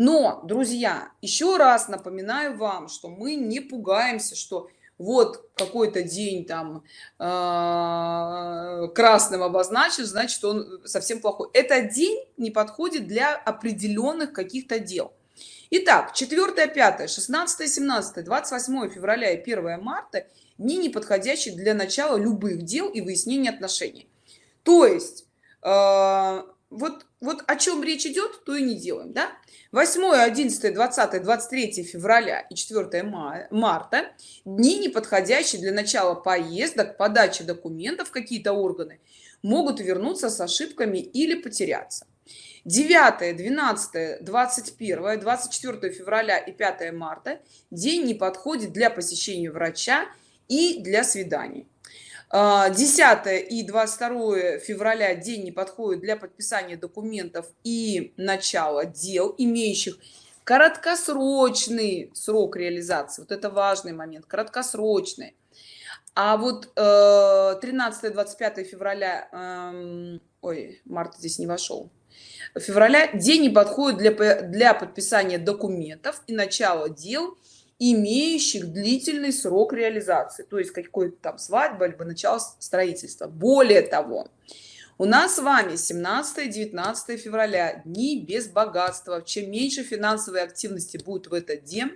но друзья еще раз напоминаю вам что мы не пугаемся что вот какой-то день там э, красным обозначен значит он совсем плохой этот день не подходит для определенных каких-то дел Итак, 4, 5, 16, 17, 28 февраля и 1 марта дни неподходящие для начала любых дел и выяснения отношений. То есть, э, вот, вот о чем речь идет, то и не делаем. Да? 8, 11, 20, 23 февраля и 4 марта дни неподходящие для начала поездок, подачи документов в какие-то органы могут вернуться с ошибками или потеряться. 9 12 21 24 февраля и 5 марта день не подходит для посещения врача и для свиданий 10 а, и 22 февраля день не подходит для подписания документов и начала дел имеющих краткосрочный срок реализации. Вот это важный момент краткосрочный. А вот 13 э, 25 февраля эм, ой март здесь не вошел. Февраля день не подходит для, для подписания документов и начала дел, имеющих длительный срок реализации, то есть какой-то там свадьба, либо начало строительства. Более того, у нас с вами 17-19 февраля дни без богатства. Чем меньше финансовой активности будет в этот день,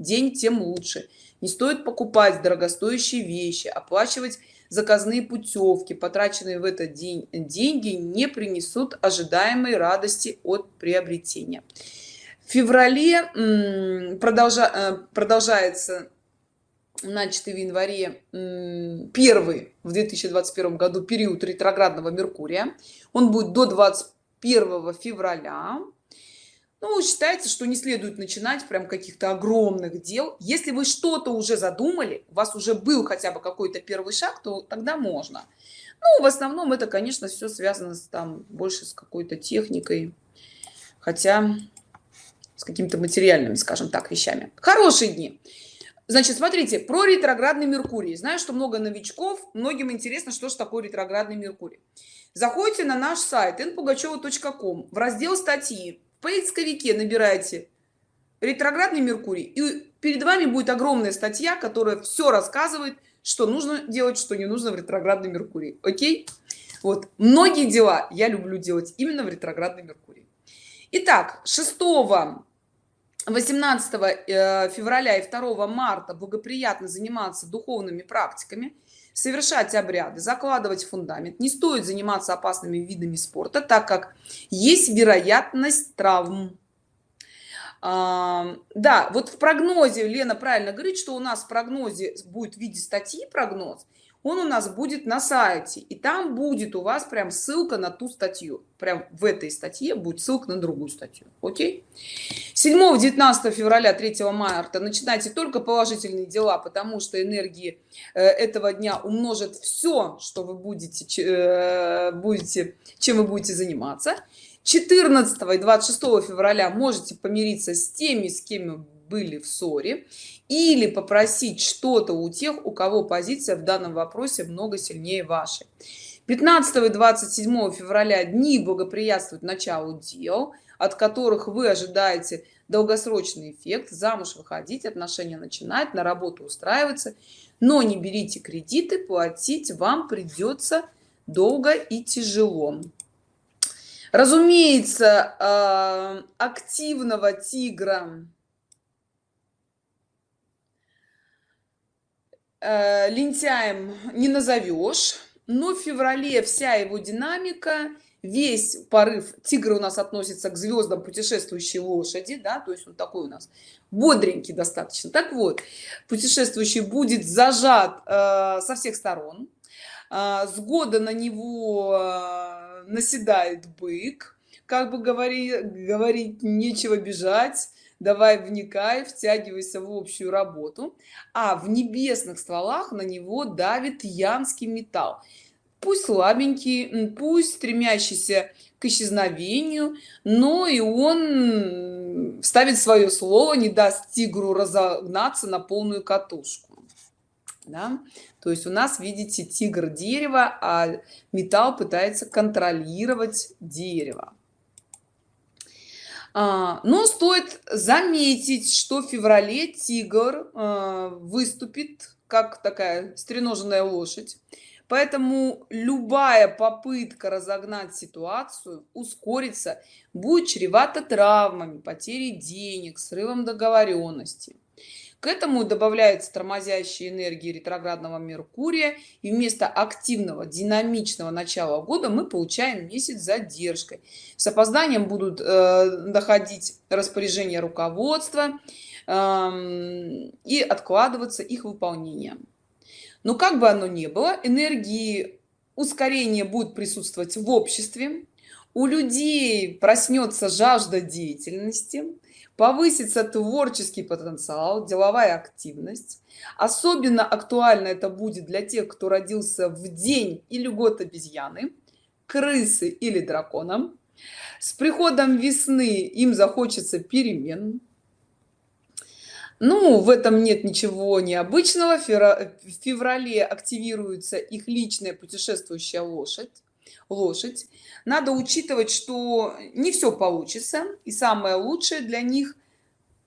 день тем лучше. Не стоит покупать дорогостоящие вещи, оплачивать заказные путевки потраченные в этот день деньги не принесут ожидаемой радости от приобретения в феврале продолжа, э, продолжается начатый в январе первый в 2021 году период ретроградного меркурия. Он будет до 20 1 февраля. Ну считается что не следует начинать прям каких-то огромных дел. Если вы что-то уже задумали у вас уже был хотя бы какой-то первый шаг то тогда можно. Ну в основном это конечно все связано с там больше с какой-то техникой. Хотя с какими-то материальными скажем так вещами. Хорошие дни. Значит смотрите про ретроградный меркурий. Знаю что много новичков многим интересно что же такое ретроградный меркурий. Заходите на наш сайт npugacheva.com в раздел статьи в поисковике набирайте ретроградный меркурий и перед вами будет огромная статья которая все рассказывает что нужно делать что не нужно в ретроградный меркурий. Окей? Вот. Многие дела я люблю делать именно в ретроградный меркурий. Итак, 6 18 э, февраля и 2 марта благоприятно заниматься духовными практиками совершать обряды закладывать фундамент. Не стоит заниматься опасными видами спорта так как есть вероятность травм. А, да вот в прогнозе лена правильно говорит что у нас в прогнозе будет в виде статьи прогноз он у нас будет на сайте и там будет у вас прям ссылка на ту статью. Прям в этой статье будет ссылка на другую статью. Окей? 7 19 февраля 3 марта. Начинайте только положительные дела потому что энергии э, этого дня умножат все что вы будете э, будете чем вы будете заниматься. 14 и 26 февраля можете помириться с теми с кем были в ссоре или попросить что-то у тех у кого позиция в данном вопросе много сильнее вашей. 15 и 27 февраля дни благоприятствуют началу дел от которых вы ожидаете долгосрочный эффект замуж выходить отношения начинать на работу устраиваться. Но не берите кредиты платить вам придется долго и тяжело. Разумеется э, активного тигра э, лентяем не назовешь. Но в феврале вся его динамика весь порыв тигра у нас относится к звездам путешествующей лошади да то есть он такой у нас бодренький достаточно. Так вот путешествующий будет зажат э, со всех сторон. Э, с года на него э, наседает бык. Как бы говори говорить нечего бежать давай вникай втягивайся в общую работу. А в небесных стволах на него давит янский металл. Пусть слабенький пусть стремящийся к исчезновению но и он ставит свое слово не даст тигру разогнаться на полную катушку. Да? то есть у нас видите тигр дерева а металл пытается контролировать дерево но стоит заметить что в феврале тигр а, выступит как такая стреноженная лошадь. Поэтому любая попытка разогнать ситуацию ускориться будет чревато травмами потерей денег срывом договоренности к этому добавляется тормозящие энергии ретроградного меркурия и вместо активного динамичного начала года мы получаем месяц задержкой. С опозданием будут э, доходить распоряжения руководства э, и откладываться их выполнение. Но как бы оно ни было энергии ускорения будет присутствовать в обществе. У людей проснется жажда деятельности повысится творческий потенциал деловая активность. Особенно актуально это будет для тех кто родился в день или год обезьяны крысы или драконом с приходом весны им захочется перемен. Ну в этом нет ничего необычного. В феврале активируется их личная путешествующая лошадь лошадь. Надо учитывать что не все получится и самое лучшее для них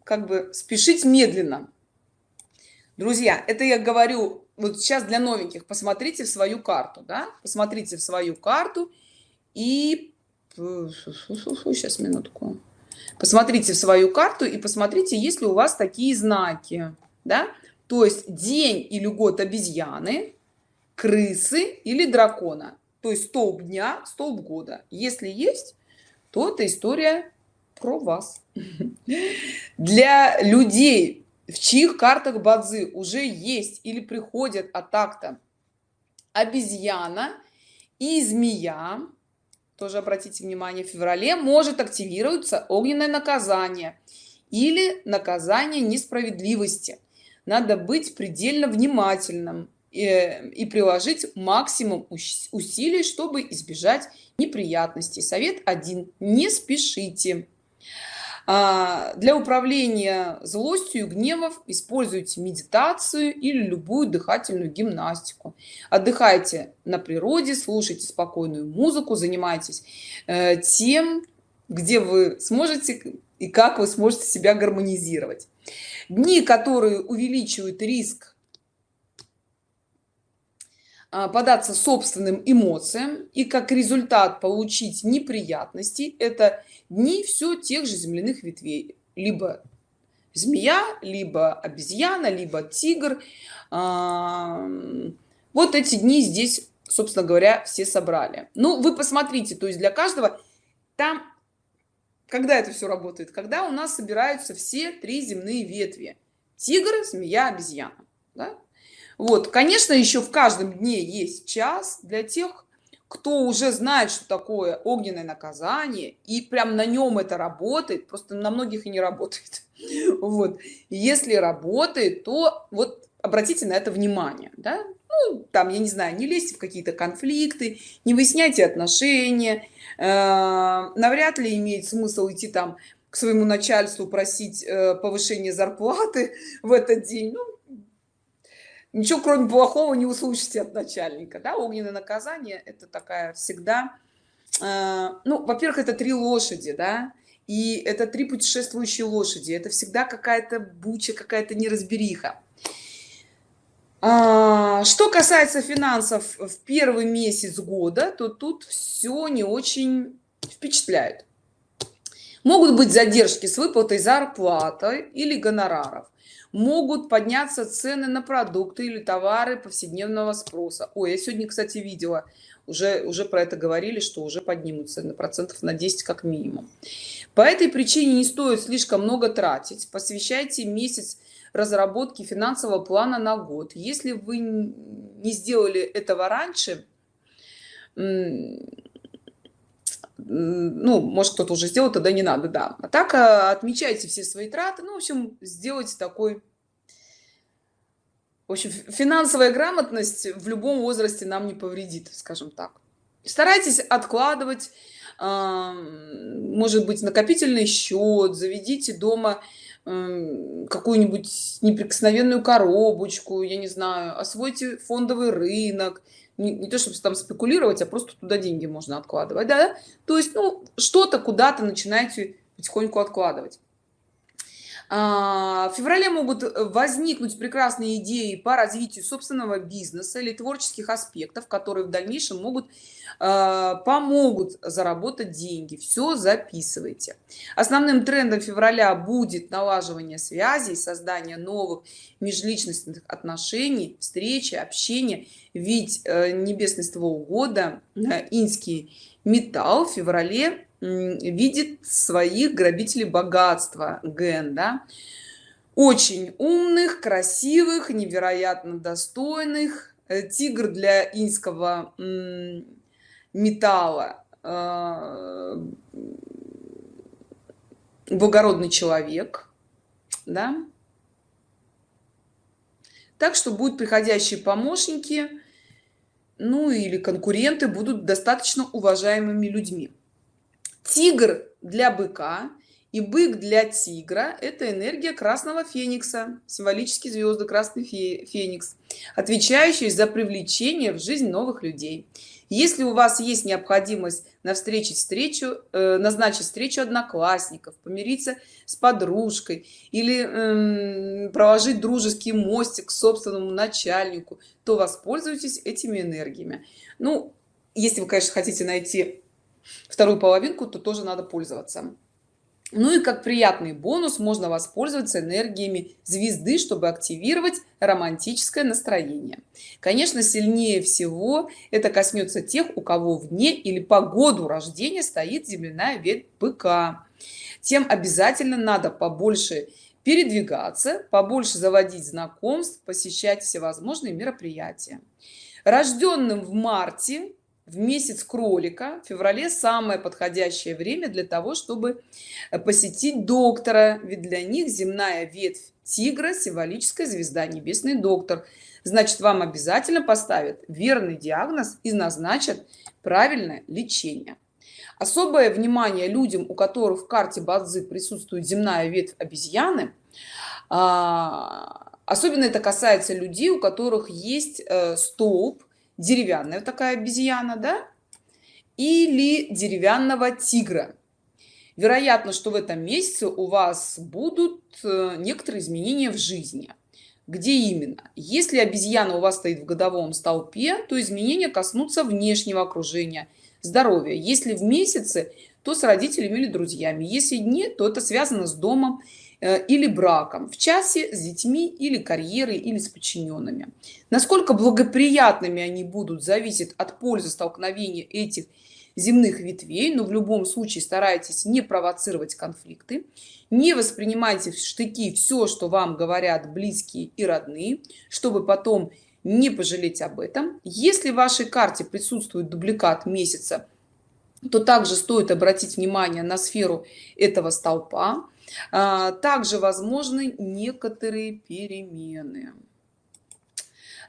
как бы спешить медленно. Друзья это я говорю вот сейчас для новеньких. Посмотрите в свою карту да? посмотрите в свою карту и сейчас минутку. Посмотрите в свою карту и посмотрите есть ли у вас такие знаки да? То есть день или год обезьяны крысы или дракона то есть столб дня столб года. Если есть то это история про вас. Для людей в чьих картах бадзи уже есть или приходят от обезьяна и змея тоже обратите внимание, в феврале может активироваться огненное наказание или наказание несправедливости. Надо быть предельно внимательным и, э, и приложить максимум усилий, чтобы избежать неприятностей. Совет один. Не спешите. А, для управления злостью гневов используйте медитацию или любую дыхательную гимнастику. Отдыхайте на природе, слушайте спокойную музыку, занимайтесь э, тем, где вы сможете и как вы сможете себя гармонизировать. Дни, которые увеличивают риск податься собственным эмоциям и как результат получить неприятности это дни все тех же земляных ветвей. Либо змея либо обезьяна либо тигр. А, вот эти дни здесь собственно говоря все собрали. Ну вы посмотрите то есть для каждого там когда это все работает когда у нас собираются все три земные ветви тигр змея обезьяна да? Вот, конечно, еще в каждом дне есть час для тех, кто уже знает, что такое огненное наказание, и прям на нем это работает, просто на многих и не работает. Вот. если работает, то вот обратите на это внимание, да? Ну, там, я не знаю, не лезьте в какие-то конфликты, не выясняйте отношения, э, навряд ли имеет смысл идти там к своему начальству просить э, повышение зарплаты в этот день. Ну, ничего кроме плохого не услышите от начальника да? Огненное наказание это такая всегда э, ну во-первых это три лошади да? И это три путешествующие лошади. Это всегда какая-то буча какая-то неразбериха. А, что касается финансов в первый месяц года то тут все не очень впечатляет. Могут быть задержки с выплатой зарплаты или гонораров могут подняться цены на продукты или товары повседневного спроса. Ой я сегодня кстати видела уже уже про это говорили что уже поднимутся на процентов на 10 как минимум. По этой причине не стоит слишком много тратить. Посвящайте месяц разработки финансового плана на год. Если вы не сделали этого раньше ну может кто-то уже сделал тогда не надо да. А так а, отмечайте все свои траты ну в общем сделайте такой в общем финансовая грамотность в любом возрасте нам не повредит скажем так. Старайтесь откладывать может быть накопительный счет заведите дома какую-нибудь неприкосновенную коробочку я не знаю освойте фондовый рынок не, не то чтобы там спекулировать а просто туда деньги можно откладывать да? То есть ну что-то куда-то начинаете потихоньку откладывать в феврале могут возникнуть прекрасные идеи по развитию собственного бизнеса или творческих аспектов которые в дальнейшем могут а, помогут заработать деньги. Все записывайте. Основным трендом февраля будет налаживание связей создание новых межличностных отношений встречи общения. Ведь э, небесный ствол года э, инский металл в феврале видит своих грабителей богатства ген да? очень умных красивых невероятно достойных э, тигр для инского металла благородный человек да так что будут приходящие помощники ну или конкуренты будут достаточно уважаемыми людьми тигр для быка и бык для тигра это энергия красного феникса символические звезды красный феникс отвечающий за привлечение в жизнь новых людей. Если у вас есть необходимость на встрече встречу э, назначить встречу одноклассников помириться с подружкой или э, проложить дружеский мостик к собственному начальнику то воспользуйтесь этими энергиями. Ну если вы конечно хотите найти вторую половинку то тоже надо пользоваться. Ну и как приятный бонус можно воспользоваться энергиями звезды чтобы активировать романтическое настроение. Конечно сильнее всего это коснется тех у кого вне или по году рождения стоит земляная ветвь быка. Тем обязательно надо побольше передвигаться побольше заводить знакомств посещать всевозможные мероприятия. Рожденным в марте в месяц кролика. В феврале самое подходящее время для того чтобы посетить доктора. Ведь для них земная ветвь тигра символическая звезда небесный доктор. Значит вам обязательно поставят верный диагноз и назначат правильное лечение. Особое внимание людям у которых в карте бадзи присутствует земная ветвь обезьяны а, особенно это касается людей у которых есть э, столб деревянная такая обезьяна да или деревянного тигра. Вероятно что в этом месяце у вас будут э, некоторые изменения в жизни. Где именно? Если обезьяна у вас стоит в годовом столпе то изменения коснутся внешнего окружения здоровья. Если в месяце то с родителями или друзьями. Если нет то это связано с домом или браком в часе с детьми или карьерой или с подчиненными. Насколько благоприятными они будут зависит от пользы столкновения этих земных ветвей но в любом случае старайтесь не провоцировать конфликты не воспринимайте в штыки все что вам говорят близкие и родные чтобы потом не пожалеть об этом. Если в вашей карте присутствует дубликат месяца то также стоит обратить внимание на сферу этого столпа также возможны некоторые перемены.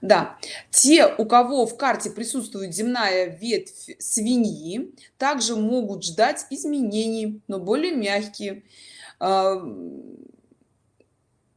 Да те у кого в карте присутствует земная ветвь свиньи также могут ждать изменений но более мягкие. А,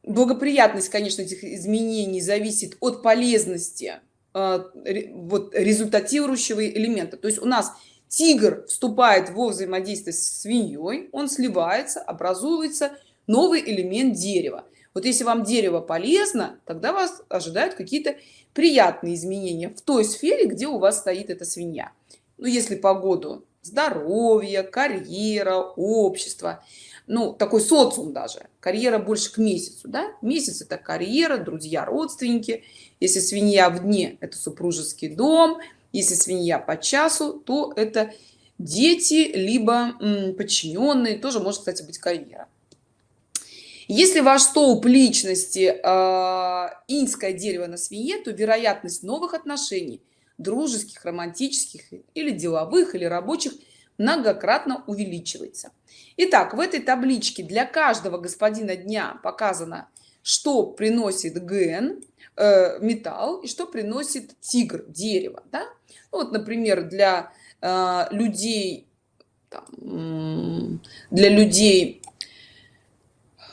благоприятность конечно этих изменений зависит от полезности а, вот результатирующего элемента. То есть у нас тигр вступает во взаимодействие с свиньей он сливается образуется новый элемент дерева. Вот если вам дерево полезно тогда вас ожидают какие-то приятные изменения в той сфере где у вас стоит эта свинья. Ну если погоду здоровье карьера общество ну такой социум даже. Карьера больше к месяцу да? Месяц это карьера друзья родственники. Если свинья в дне это супружеский дом если свинья по часу то это дети либо подчиненные тоже может кстати быть карьера. Если ваш столб личности э, инское дерево на свинье то вероятность новых отношений дружеских романтических или деловых или рабочих многократно увеличивается. Итак, в этой табличке для каждого господина дня показано что приносит ген э, металл и что приносит тигр дерево да? Ну, вот например для э, людей там, для людей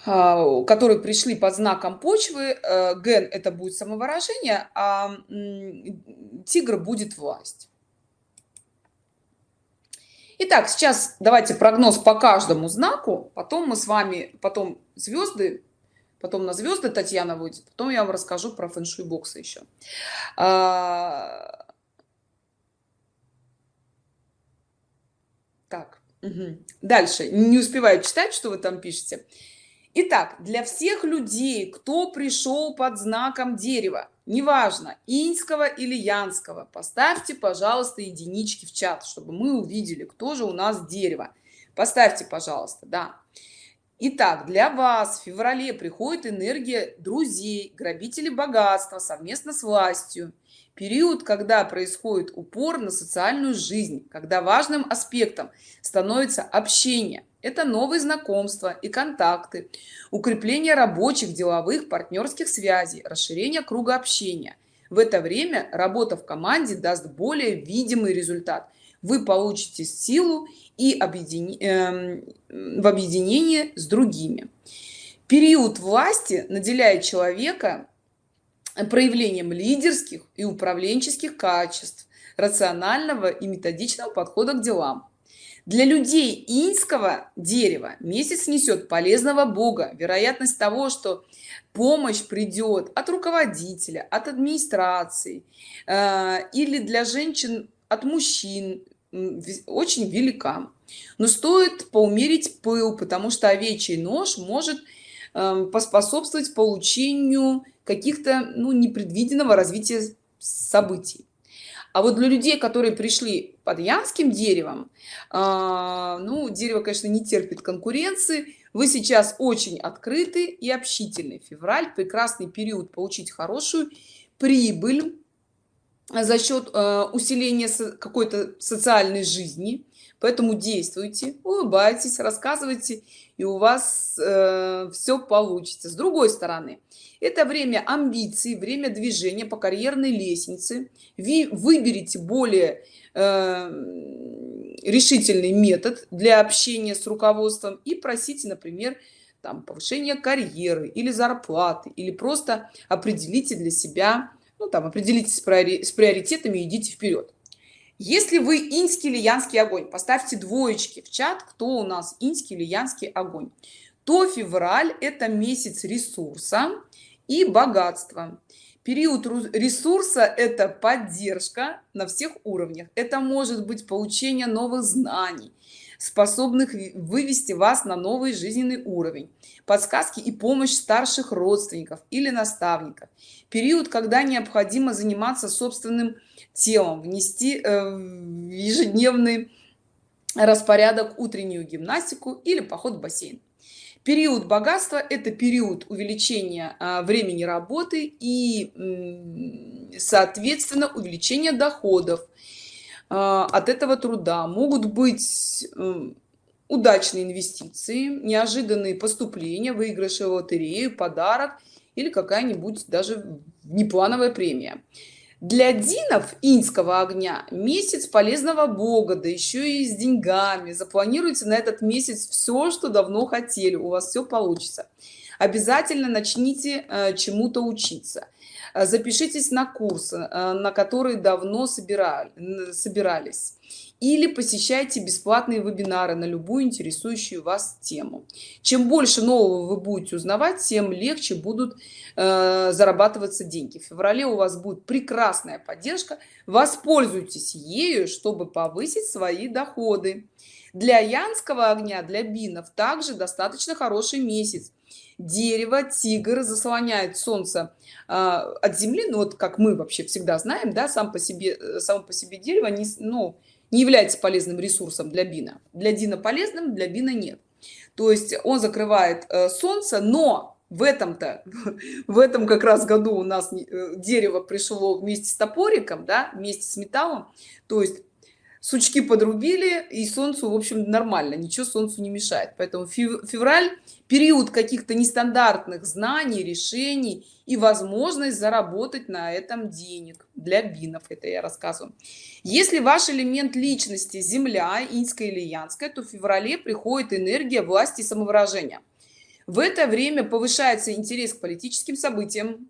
э, которые пришли под знаком почвы э, ген это будет самовыражение а тигр будет власть Итак, сейчас давайте прогноз по каждому знаку, потом мы с вами, потом звезды, потом на звезды Татьяна выйдет, потом я вам расскажу про фэншуй боксы еще. А, Так, угу. дальше. Не успеваю читать, что вы там пишете. Итак, для всех людей, кто пришел под знаком дерева, неважно, иньского или янского, поставьте, пожалуйста, единички в чат, чтобы мы увидели, кто же у нас дерево. Поставьте, пожалуйста, да. Итак, для вас в феврале приходит энергия друзей, грабителей богатства совместно с властью. Период когда происходит упор на социальную жизнь когда важным аспектом становится общение. Это новые знакомства и контакты укрепление рабочих деловых партнерских связей расширение круга общения. В это время работа в команде даст более видимый результат вы получите силу и объедин... э, в объединении с другими. Период власти наделяет человека проявлением лидерских и управленческих качеств рационального и методичного подхода к делам. Для людей инского дерева месяц несет полезного бога. Вероятность того что помощь придет от руководителя от администрации э, или для женщин от мужчин очень велика но стоит поумерить пыл потому что овечий нож может э, поспособствовать получению каких-то ну, непредвиденного развития событий. А вот для людей, которые пришли под янским деревом, э, ну, дерево, конечно, не терпит конкуренции, вы сейчас очень открыты и общительный. Февраль – прекрасный период получить хорошую прибыль, за счет э, усиления какой-то социальной жизни. Поэтому действуйте улыбайтесь рассказывайте и у вас э, все получится. С другой стороны это время амбиций время движения по карьерной лестнице. Вы выберите более э, решительный метод для общения с руководством и просите например там повышение карьеры или зарплаты или просто определите для себя ну там определитесь с приоритетами и идите вперед. Если вы инский или янский огонь поставьте двоечки в чат кто у нас инский или янский огонь. То февраль это месяц ресурса и богатства. Период ресурса это поддержка на всех уровнях. Это может быть получение новых знаний способных вывести вас на новый жизненный уровень. Подсказки и помощь старших родственников или наставников. Период когда необходимо заниматься собственным телом внести э, в ежедневный распорядок утреннюю гимнастику или поход в бассейн. Период богатства это период увеличения а, времени работы и соответственно увеличение доходов от этого труда могут быть удачные инвестиции неожиданные поступления выигрыши в лотерею подарок или какая-нибудь даже неплановая премия. Для динов инского огня месяц полезного бога да еще и с деньгами. Запланируйте на этот месяц все что давно хотели. У вас все получится. Обязательно начните э, чему-то учиться запишитесь на курс э, на который давно собирали собирались. Или посещайте бесплатные вебинары на любую интересующую вас тему. Чем больше нового вы будете узнавать тем легче будут э, зарабатываться деньги. В феврале у вас будет прекрасная поддержка. Воспользуйтесь ею чтобы повысить свои доходы. Для янского огня для бинов также достаточно хороший месяц дерево тигр заслоняет солнце а, от земли ну вот как мы вообще всегда знаем да сам по себе э, сам по себе дерево не ну не является полезным ресурсом для бина. Для дина полезным для бина нет. То есть он закрывает э, солнце но в этом-то в этом как раз году у нас э, дерево пришло вместе с топориком да вместе с металлом. То есть сучки подрубили и солнцу в общем нормально ничего солнцу не мешает. Поэтому февраль период каких-то нестандартных знаний решений и возможность заработать на этом денег для бинов это я рассказываю. Если ваш элемент личности земля инская или янская то в феврале приходит энергия власти и самовыражения. В это время повышается интерес к политическим событиям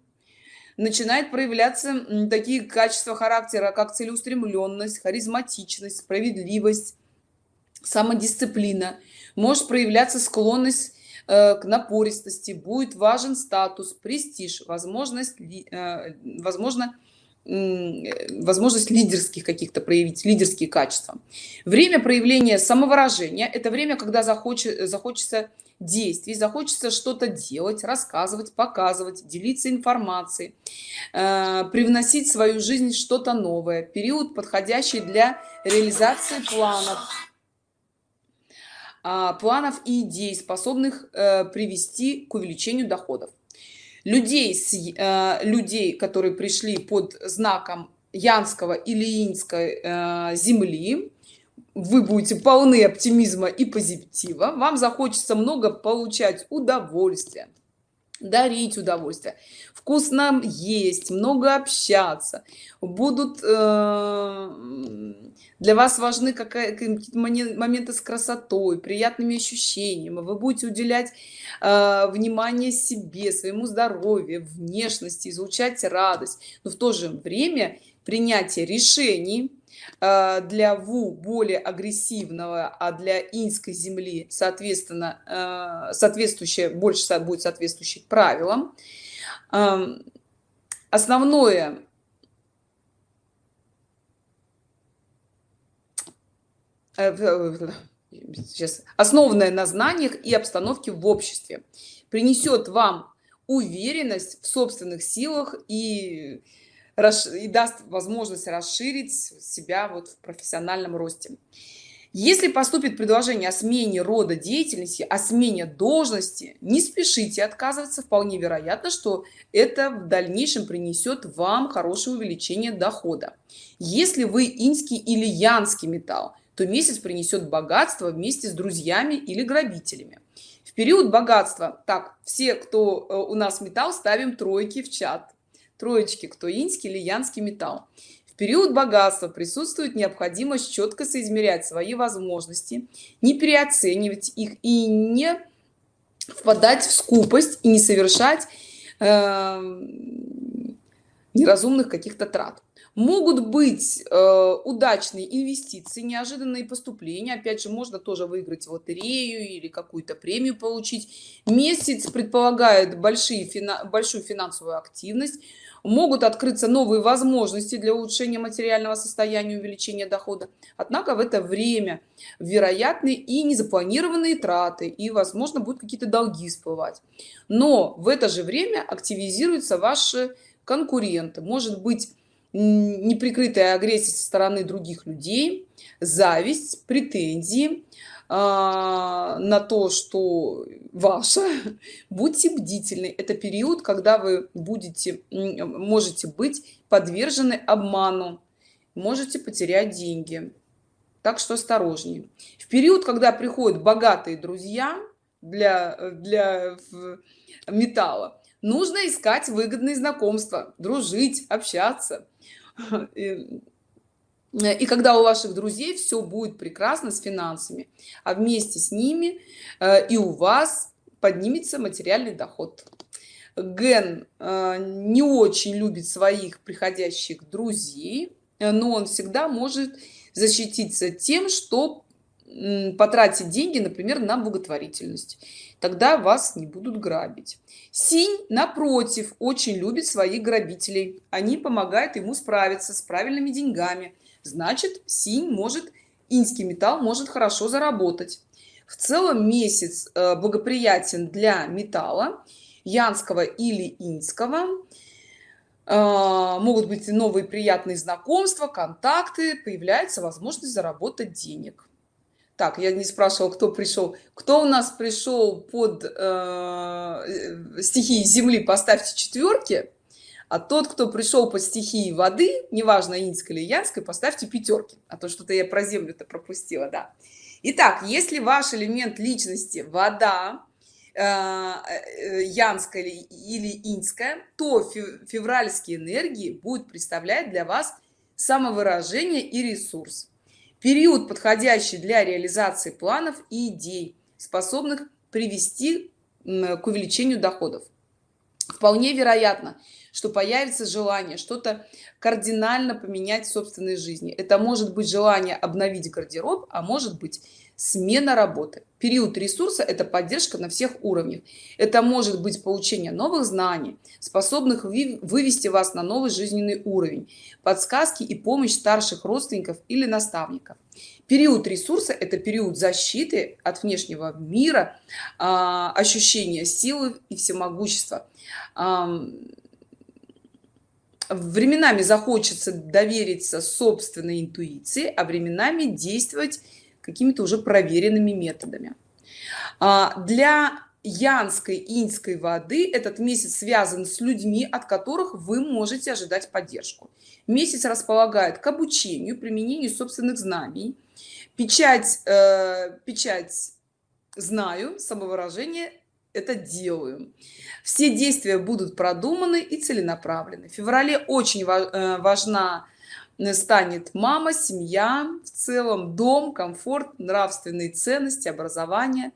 начинает проявляться такие качества характера как целеустремленность харизматичность справедливость самодисциплина. Может проявляться склонность э, к напористости будет важен статус престиж возможность э, возможно возможность лидерских каких-то проявить лидерские качества. Время проявления самовыражения это время когда захочет захочется действий захочется что-то делать рассказывать показывать делиться информацией э, привносить в свою жизнь что-то новое. Период подходящий для реализации планов. Э, планов и идей способных э, привести к увеличению доходов. Людей с э, людей которые пришли под знаком янского или инской э, земли вы будете полны оптимизма и позитива вам захочется много получать удовольствия дарить удовольствие вкусно есть много общаться будут э, для вас важны какие-то моменты с красотой приятными ощущениями вы будете уделять э, внимание себе своему здоровью внешности излучать радость но в то же время принятие решений для ву более агрессивного а для инской земли соответственно э, соответствующее больше будет соответствующих правилам. Эм, основное э, сейчас основанное на знаниях и обстановке в обществе. Принесет вам уверенность в собственных силах и и даст возможность расширить себя вот в профессиональном росте. Если поступит предложение о смене рода деятельности о смене должности не спешите отказываться. Вполне вероятно что это в дальнейшем принесет вам хорошее увеличение дохода. Если вы инский или янский металл то месяц принесет богатство вместе с друзьями или грабителями. В период богатства так все кто э, у нас металл ставим тройки в чат троечки кто инский или янский металл. В период богатства присутствует необходимость четко соизмерять свои возможности не переоценивать их и не впадать в скупость и не совершать э, неразумных каких-то трат. Могут быть э, удачные инвестиции неожиданные поступления. Опять же можно тоже выиграть лотерею или какую-то премию получить. Месяц предполагает большие фина большую финансовую активность могут открыться новые возможности для улучшения материального состояния увеличения дохода. Однако в это время вероятны и незапланированные траты и возможно будут какие-то долги всплывать. Но в это же время активизируются ваши конкуренты. Может быть неприкрытая агрессия со стороны других людей зависть претензии на то что ваше будьте бдительны. Это период когда вы будете можете быть подвержены обману можете потерять деньги. Так что осторожнее. В период когда приходят богатые друзья для для металла нужно искать выгодные знакомства дружить общаться и, и когда у ваших друзей все будет прекрасно с финансами а вместе с ними э, и у вас поднимется материальный доход. Ген э, не очень любит своих приходящих друзей но он всегда может защититься тем что потратить деньги например на благотворительность. Тогда вас не будут грабить. Синь напротив очень любит своих грабителей. Они помогают ему справиться с правильными деньгами значит синь может инский металл может хорошо заработать. В целом месяц э, благоприятен для металла янского или инского. Э, могут быть новые приятные знакомства контакты появляется возможность заработать денег. Так я не спрашивал кто пришел. Кто у нас пришел под э, стихии земли поставьте четверки а тот кто пришел по стихии воды неважно инской или янской поставьте пятерки а то что-то я про землю то пропустила да. Итак, если ваш элемент личности вода э, э, янская или инская то февральские энергии будут представлять для вас самовыражение и ресурс. Период подходящий для реализации планов и идей способных привести к увеличению доходов. Вполне вероятно что появится желание что-то кардинально поменять в собственной жизни. Это может быть желание обновить гардероб а может быть смена работы. Период ресурса это поддержка на всех уровнях. Это может быть получение новых знаний способных вывести вас на новый жизненный уровень подсказки и помощь старших родственников или наставников. Период ресурса это период защиты от внешнего мира а, ощущения силы и всемогущества временами захочется довериться собственной интуиции а временами действовать какими-то уже проверенными методами. А, для янской инской воды этот месяц связан с людьми от которых вы можете ожидать поддержку. Месяц располагает к обучению применению собственных знаний. Печать э, печать знаю самовыражение это делаю все действия будут продуманы и целенаправлены. В феврале очень э, важна станет мама семья в целом дом комфорт нравственные ценности образование.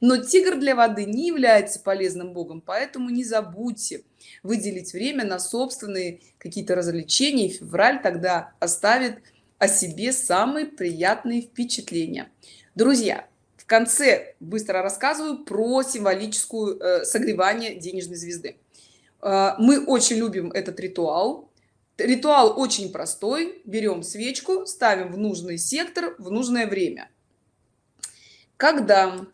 Но тигр для воды не является полезным богом поэтому не забудьте выделить время на собственные какие-то развлечения февраль тогда оставит о себе самые приятные впечатления. Друзья в конце быстро рассказываю про символическую э, согревание денежной звезды. Э, мы очень любим этот ритуал. Ритуал очень простой. Берем свечку ставим в нужный сектор в нужное время. Когда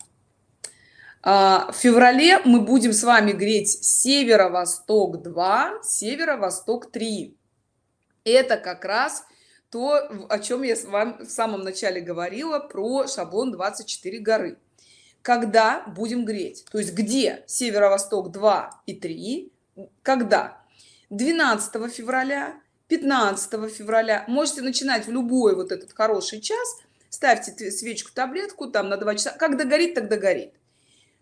а, в феврале мы будем с вами греть северо-восток 2 северо-восток 3 это как раз то о чем я с вами в самом начале говорила про шаблон 24 горы. Когда будем греть? То есть где? Северо-восток 2 и 3 когда? 12 февраля 15 февраля. Можете начинать в любой вот этот хороший час. Ставьте свечку таблетку там на 2 часа. Когда горит тогда горит.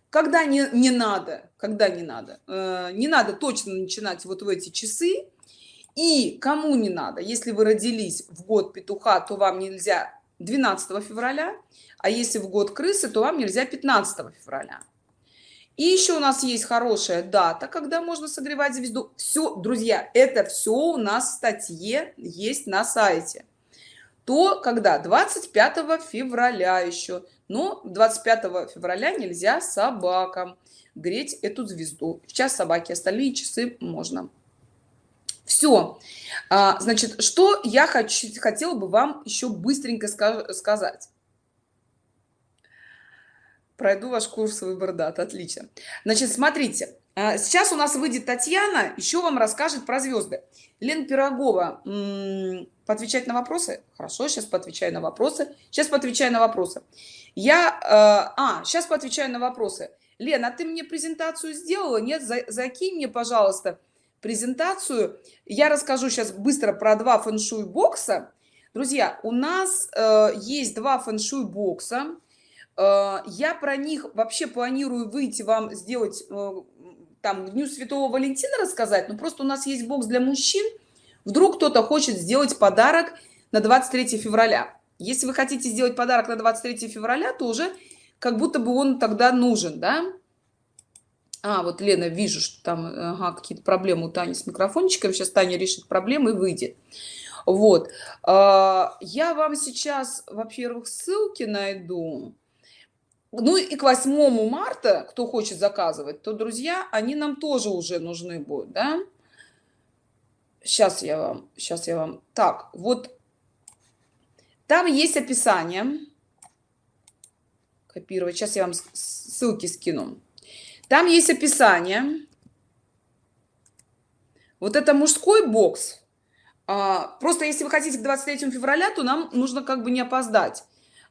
Когда не не надо когда не надо? Э, не надо точно начинать вот в эти часы и кому не надо если вы родились в год петуха то вам нельзя 12 февраля а если в год крысы то вам нельзя 15 февраля. И еще у нас есть хорошая дата когда можно согревать звезду. Все друзья это все у нас в статье есть на сайте. То когда? 25 февраля еще. Но 25 февраля нельзя собакам греть эту звезду. Сейчас собаки остальные часы можно все а, значит что я хочу хотела бы вам еще быстренько сказать. Пройду ваш курс выбор дат. Отлично. Значит смотрите. А, сейчас у нас выйдет татьяна еще вам расскажет про звезды лен пирогова поотвечать на вопросы? Хорошо сейчас поотвечаю на вопросы. Сейчас поотвечаю на вопросы. Я э, а сейчас поотвечаю на вопросы. Лена ты мне презентацию сделала? Нет? За, закинь мне пожалуйста презентацию. Я расскажу сейчас быстро про два фэншуй бокса. Друзья у нас э, есть два фэншуй бокса. Э, я про них вообще планирую выйти вам сделать э, там дню святого валентина рассказать но просто у нас есть бокс для мужчин. Вдруг кто-то хочет сделать подарок на 23 февраля. Если вы хотите сделать подарок на 23 февраля то уже как будто бы он тогда нужен да а, вот Лена, вижу, что там ага, какие-то проблемы у Тани с микрофончиком. Сейчас Таня решит проблемы и выйдет. Вот. А, я вам сейчас, во-первых, ссылки найду. Ну и к 8 марта, кто хочет заказывать, то, друзья, они нам тоже уже нужны будут, да? Сейчас я вам, сейчас я вам. Так, вот там есть описание. Копировать. Сейчас я вам ссылки скину там есть описание. Вот это мужской бокс. А, просто если вы хотите к 23 февраля то нам нужно как бы не опоздать.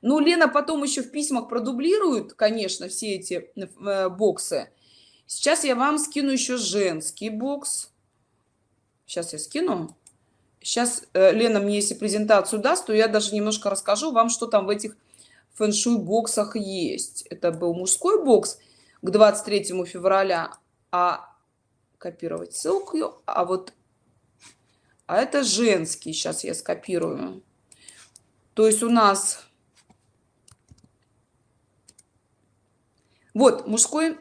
Ну лена потом еще в письмах продублирует конечно все эти э, боксы. Сейчас я вам скину еще женский бокс. Сейчас я скину. Сейчас э, лена мне если презентацию даст то я даже немножко расскажу вам что там в этих фэншуй боксах есть. Это был мужской бокс к 23 февраля а копировать ссылку а вот а это женский сейчас я скопирую. То есть у нас вот мужской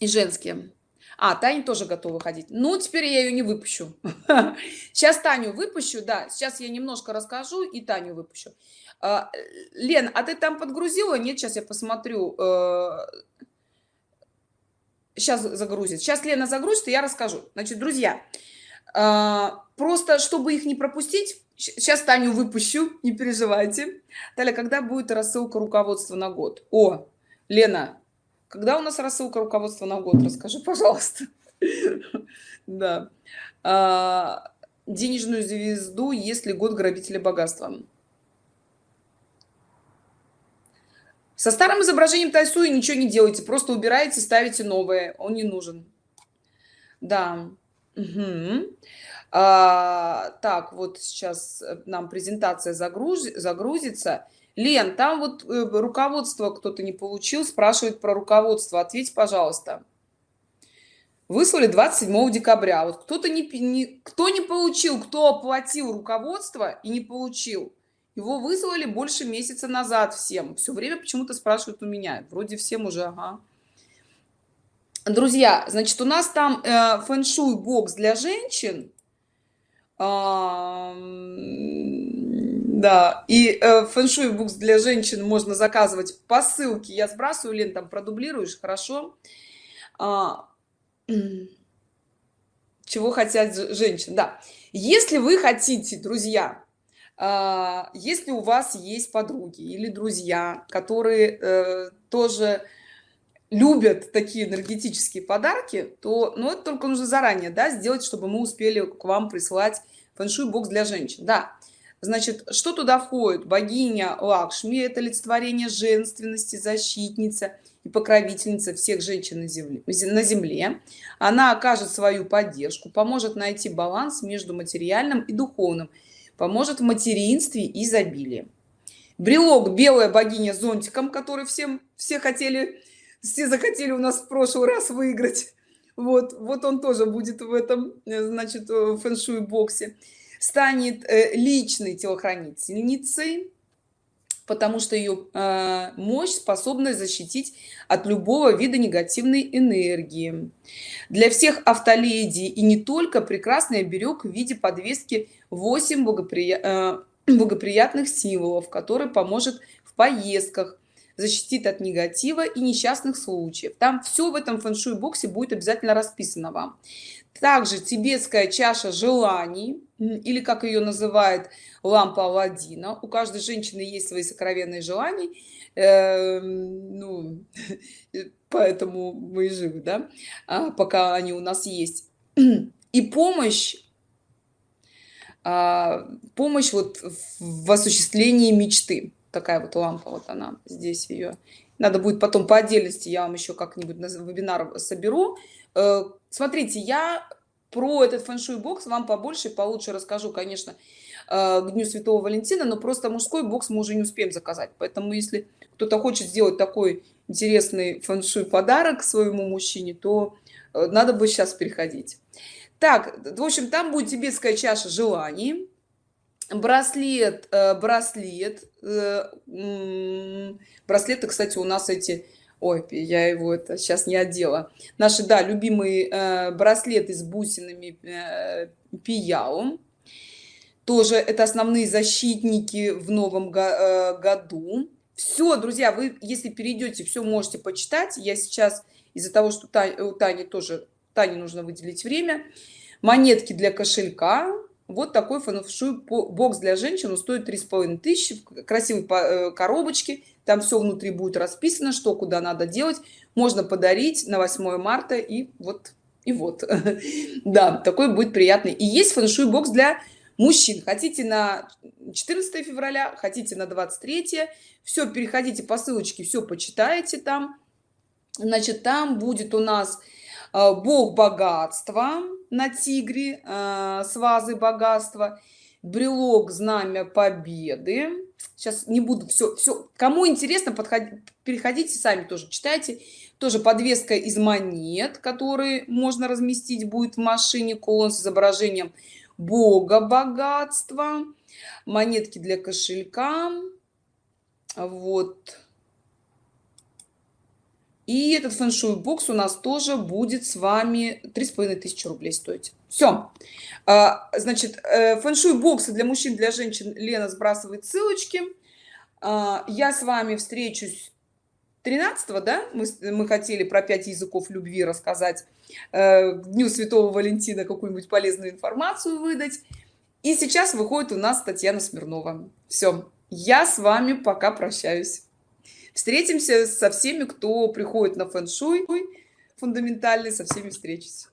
и женский. А таня тоже готова ходить. Ну теперь я ее не выпущу. Сейчас таню выпущу да сейчас я немножко расскажу и таню выпущу. А, лен а ты там подгрузила? Нет сейчас я посмотрю э, сейчас загрузит. Сейчас лена загрузит и я расскажу. Значит друзья а, просто чтобы их не пропустить сейчас таню выпущу не переживайте. Далее когда будет рассылка руководства на год? О лена когда у нас рассылка руководства на год? Расскажи пожалуйста. Да. А, денежную звезду если год грабителя богатства со старым изображением тайсуи ничего не делайте просто убираете ставите новое. Он не нужен. Да. Угу. а, так вот сейчас нам презентация загруз загрузится. Лен там вот э, руководство кто-то не получил спрашивает про руководство. Ответь пожалуйста. Выслали 27 декабря. Вот кто-то не, не кто не получил кто оплатил руководство и не получил его вызвали больше месяца назад всем. Все время почему-то спрашивают у меня. Вроде всем уже ага. друзья значит у нас там э, фэн-шуй бокс для женщин. А, да. И э, фэн-шуй бокс для женщин можно заказывать по ссылке. Я сбрасываю лен там продублируешь хорошо? А, чего хотят женщин да. Если вы хотите друзья если у вас есть подруги или друзья которые э, тоже любят такие энергетические подарки то ну это только нужно заранее да сделать чтобы мы успели к вам присылать фэншуй бокс для женщин да Значит, что туда входит? Богиня Лакшми – это олицетворение женственности, защитница и покровительница всех женщин на земле, на земле. Она окажет свою поддержку, поможет найти баланс между материальным и духовным, поможет в материнстве и изобилии. Брелок – белая богиня зонтиком, который всем, все хотели, все захотели у нас в прошлый раз выиграть. Вот, вот он тоже будет в этом, э, значит, в фэншуй боксе станет э, личной телохранительницей, потому что ее э, мощь способна защитить от любого вида негативной энергии. Для всех автоледи и не только прекрасный оберег в виде подвески 8 благоприя... Э, благоприятных символов, который поможет в поездках, защитит от негатива и несчастных случаев. Там все в этом фэншуй боксе будет обязательно расписано вам. Также тибетская чаша желаний, или как ее называют лампа Аладдина. У каждой женщины есть свои сокровенные желания, э, ну, поэтому мы живы, да, а, пока они у нас есть. И помощь, а, помощь вот в осуществлении мечты. Такая вот лампа, вот она, здесь ее. Надо будет потом по отдельности, я вам еще как-нибудь на вебинар соберу, Э, смотрите, я про этот фэншуй бокс вам побольше и получше расскажу, конечно, э, к Дню Святого Валентина, но просто мужской бокс мы уже не успеем заказать. Поэтому если кто-то хочет сделать такой интересный фэншуй подарок своему мужчине, то э, надо бы сейчас переходить. Так, в общем, там будет тибетская чаша желаний, браслет, браслет, браслеты, кстати, у нас эти ой я его это сейчас не одела. Наши да любимые э, браслеты с бусинами э, пияу тоже это основные защитники в новом го э, году. Все друзья вы если перейдете все можете почитать. Я сейчас из-за того что Тань, у тани тоже тане нужно выделить время. Монетки для кошелька вот такой фэншуй бокс для женщин стоит три с половиной тысячи красивой э, коробочки там все внутри будет расписано что куда надо делать можно подарить на 8 марта и вот и вот. Да такой будет приятный. И есть фэншуй бокс для мужчин. Хотите на 14 февраля хотите на 23 все переходите по ссылочке все почитаете там. Значит там будет у нас э, бог богатства на тигре э, с вазой богатства. Брелок знамя победы. Сейчас не буду все все кому интересно подходить переходите сами тоже читайте. Тоже подвеска из монет которые можно разместить будет в машине. Колон с изображением бога богатства. Монетки для кошелька. Вот и этот фэншуй бокс у нас тоже будет с вами три с половиной тысячи рублей стоить. Все а, значит э, фэншуй боксы для мужчин для женщин лена сбрасывает ссылочки. А, я с вами встречусь 13 да? Мы, мы хотели про пять языков любви рассказать. Э, дню святого валентина какую-нибудь полезную информацию выдать. И сейчас выходит у нас татьяна смирнова. Все я с вами пока прощаюсь встретимся со всеми кто приходит на фэн-шуй фундаментальный со всеми встречусь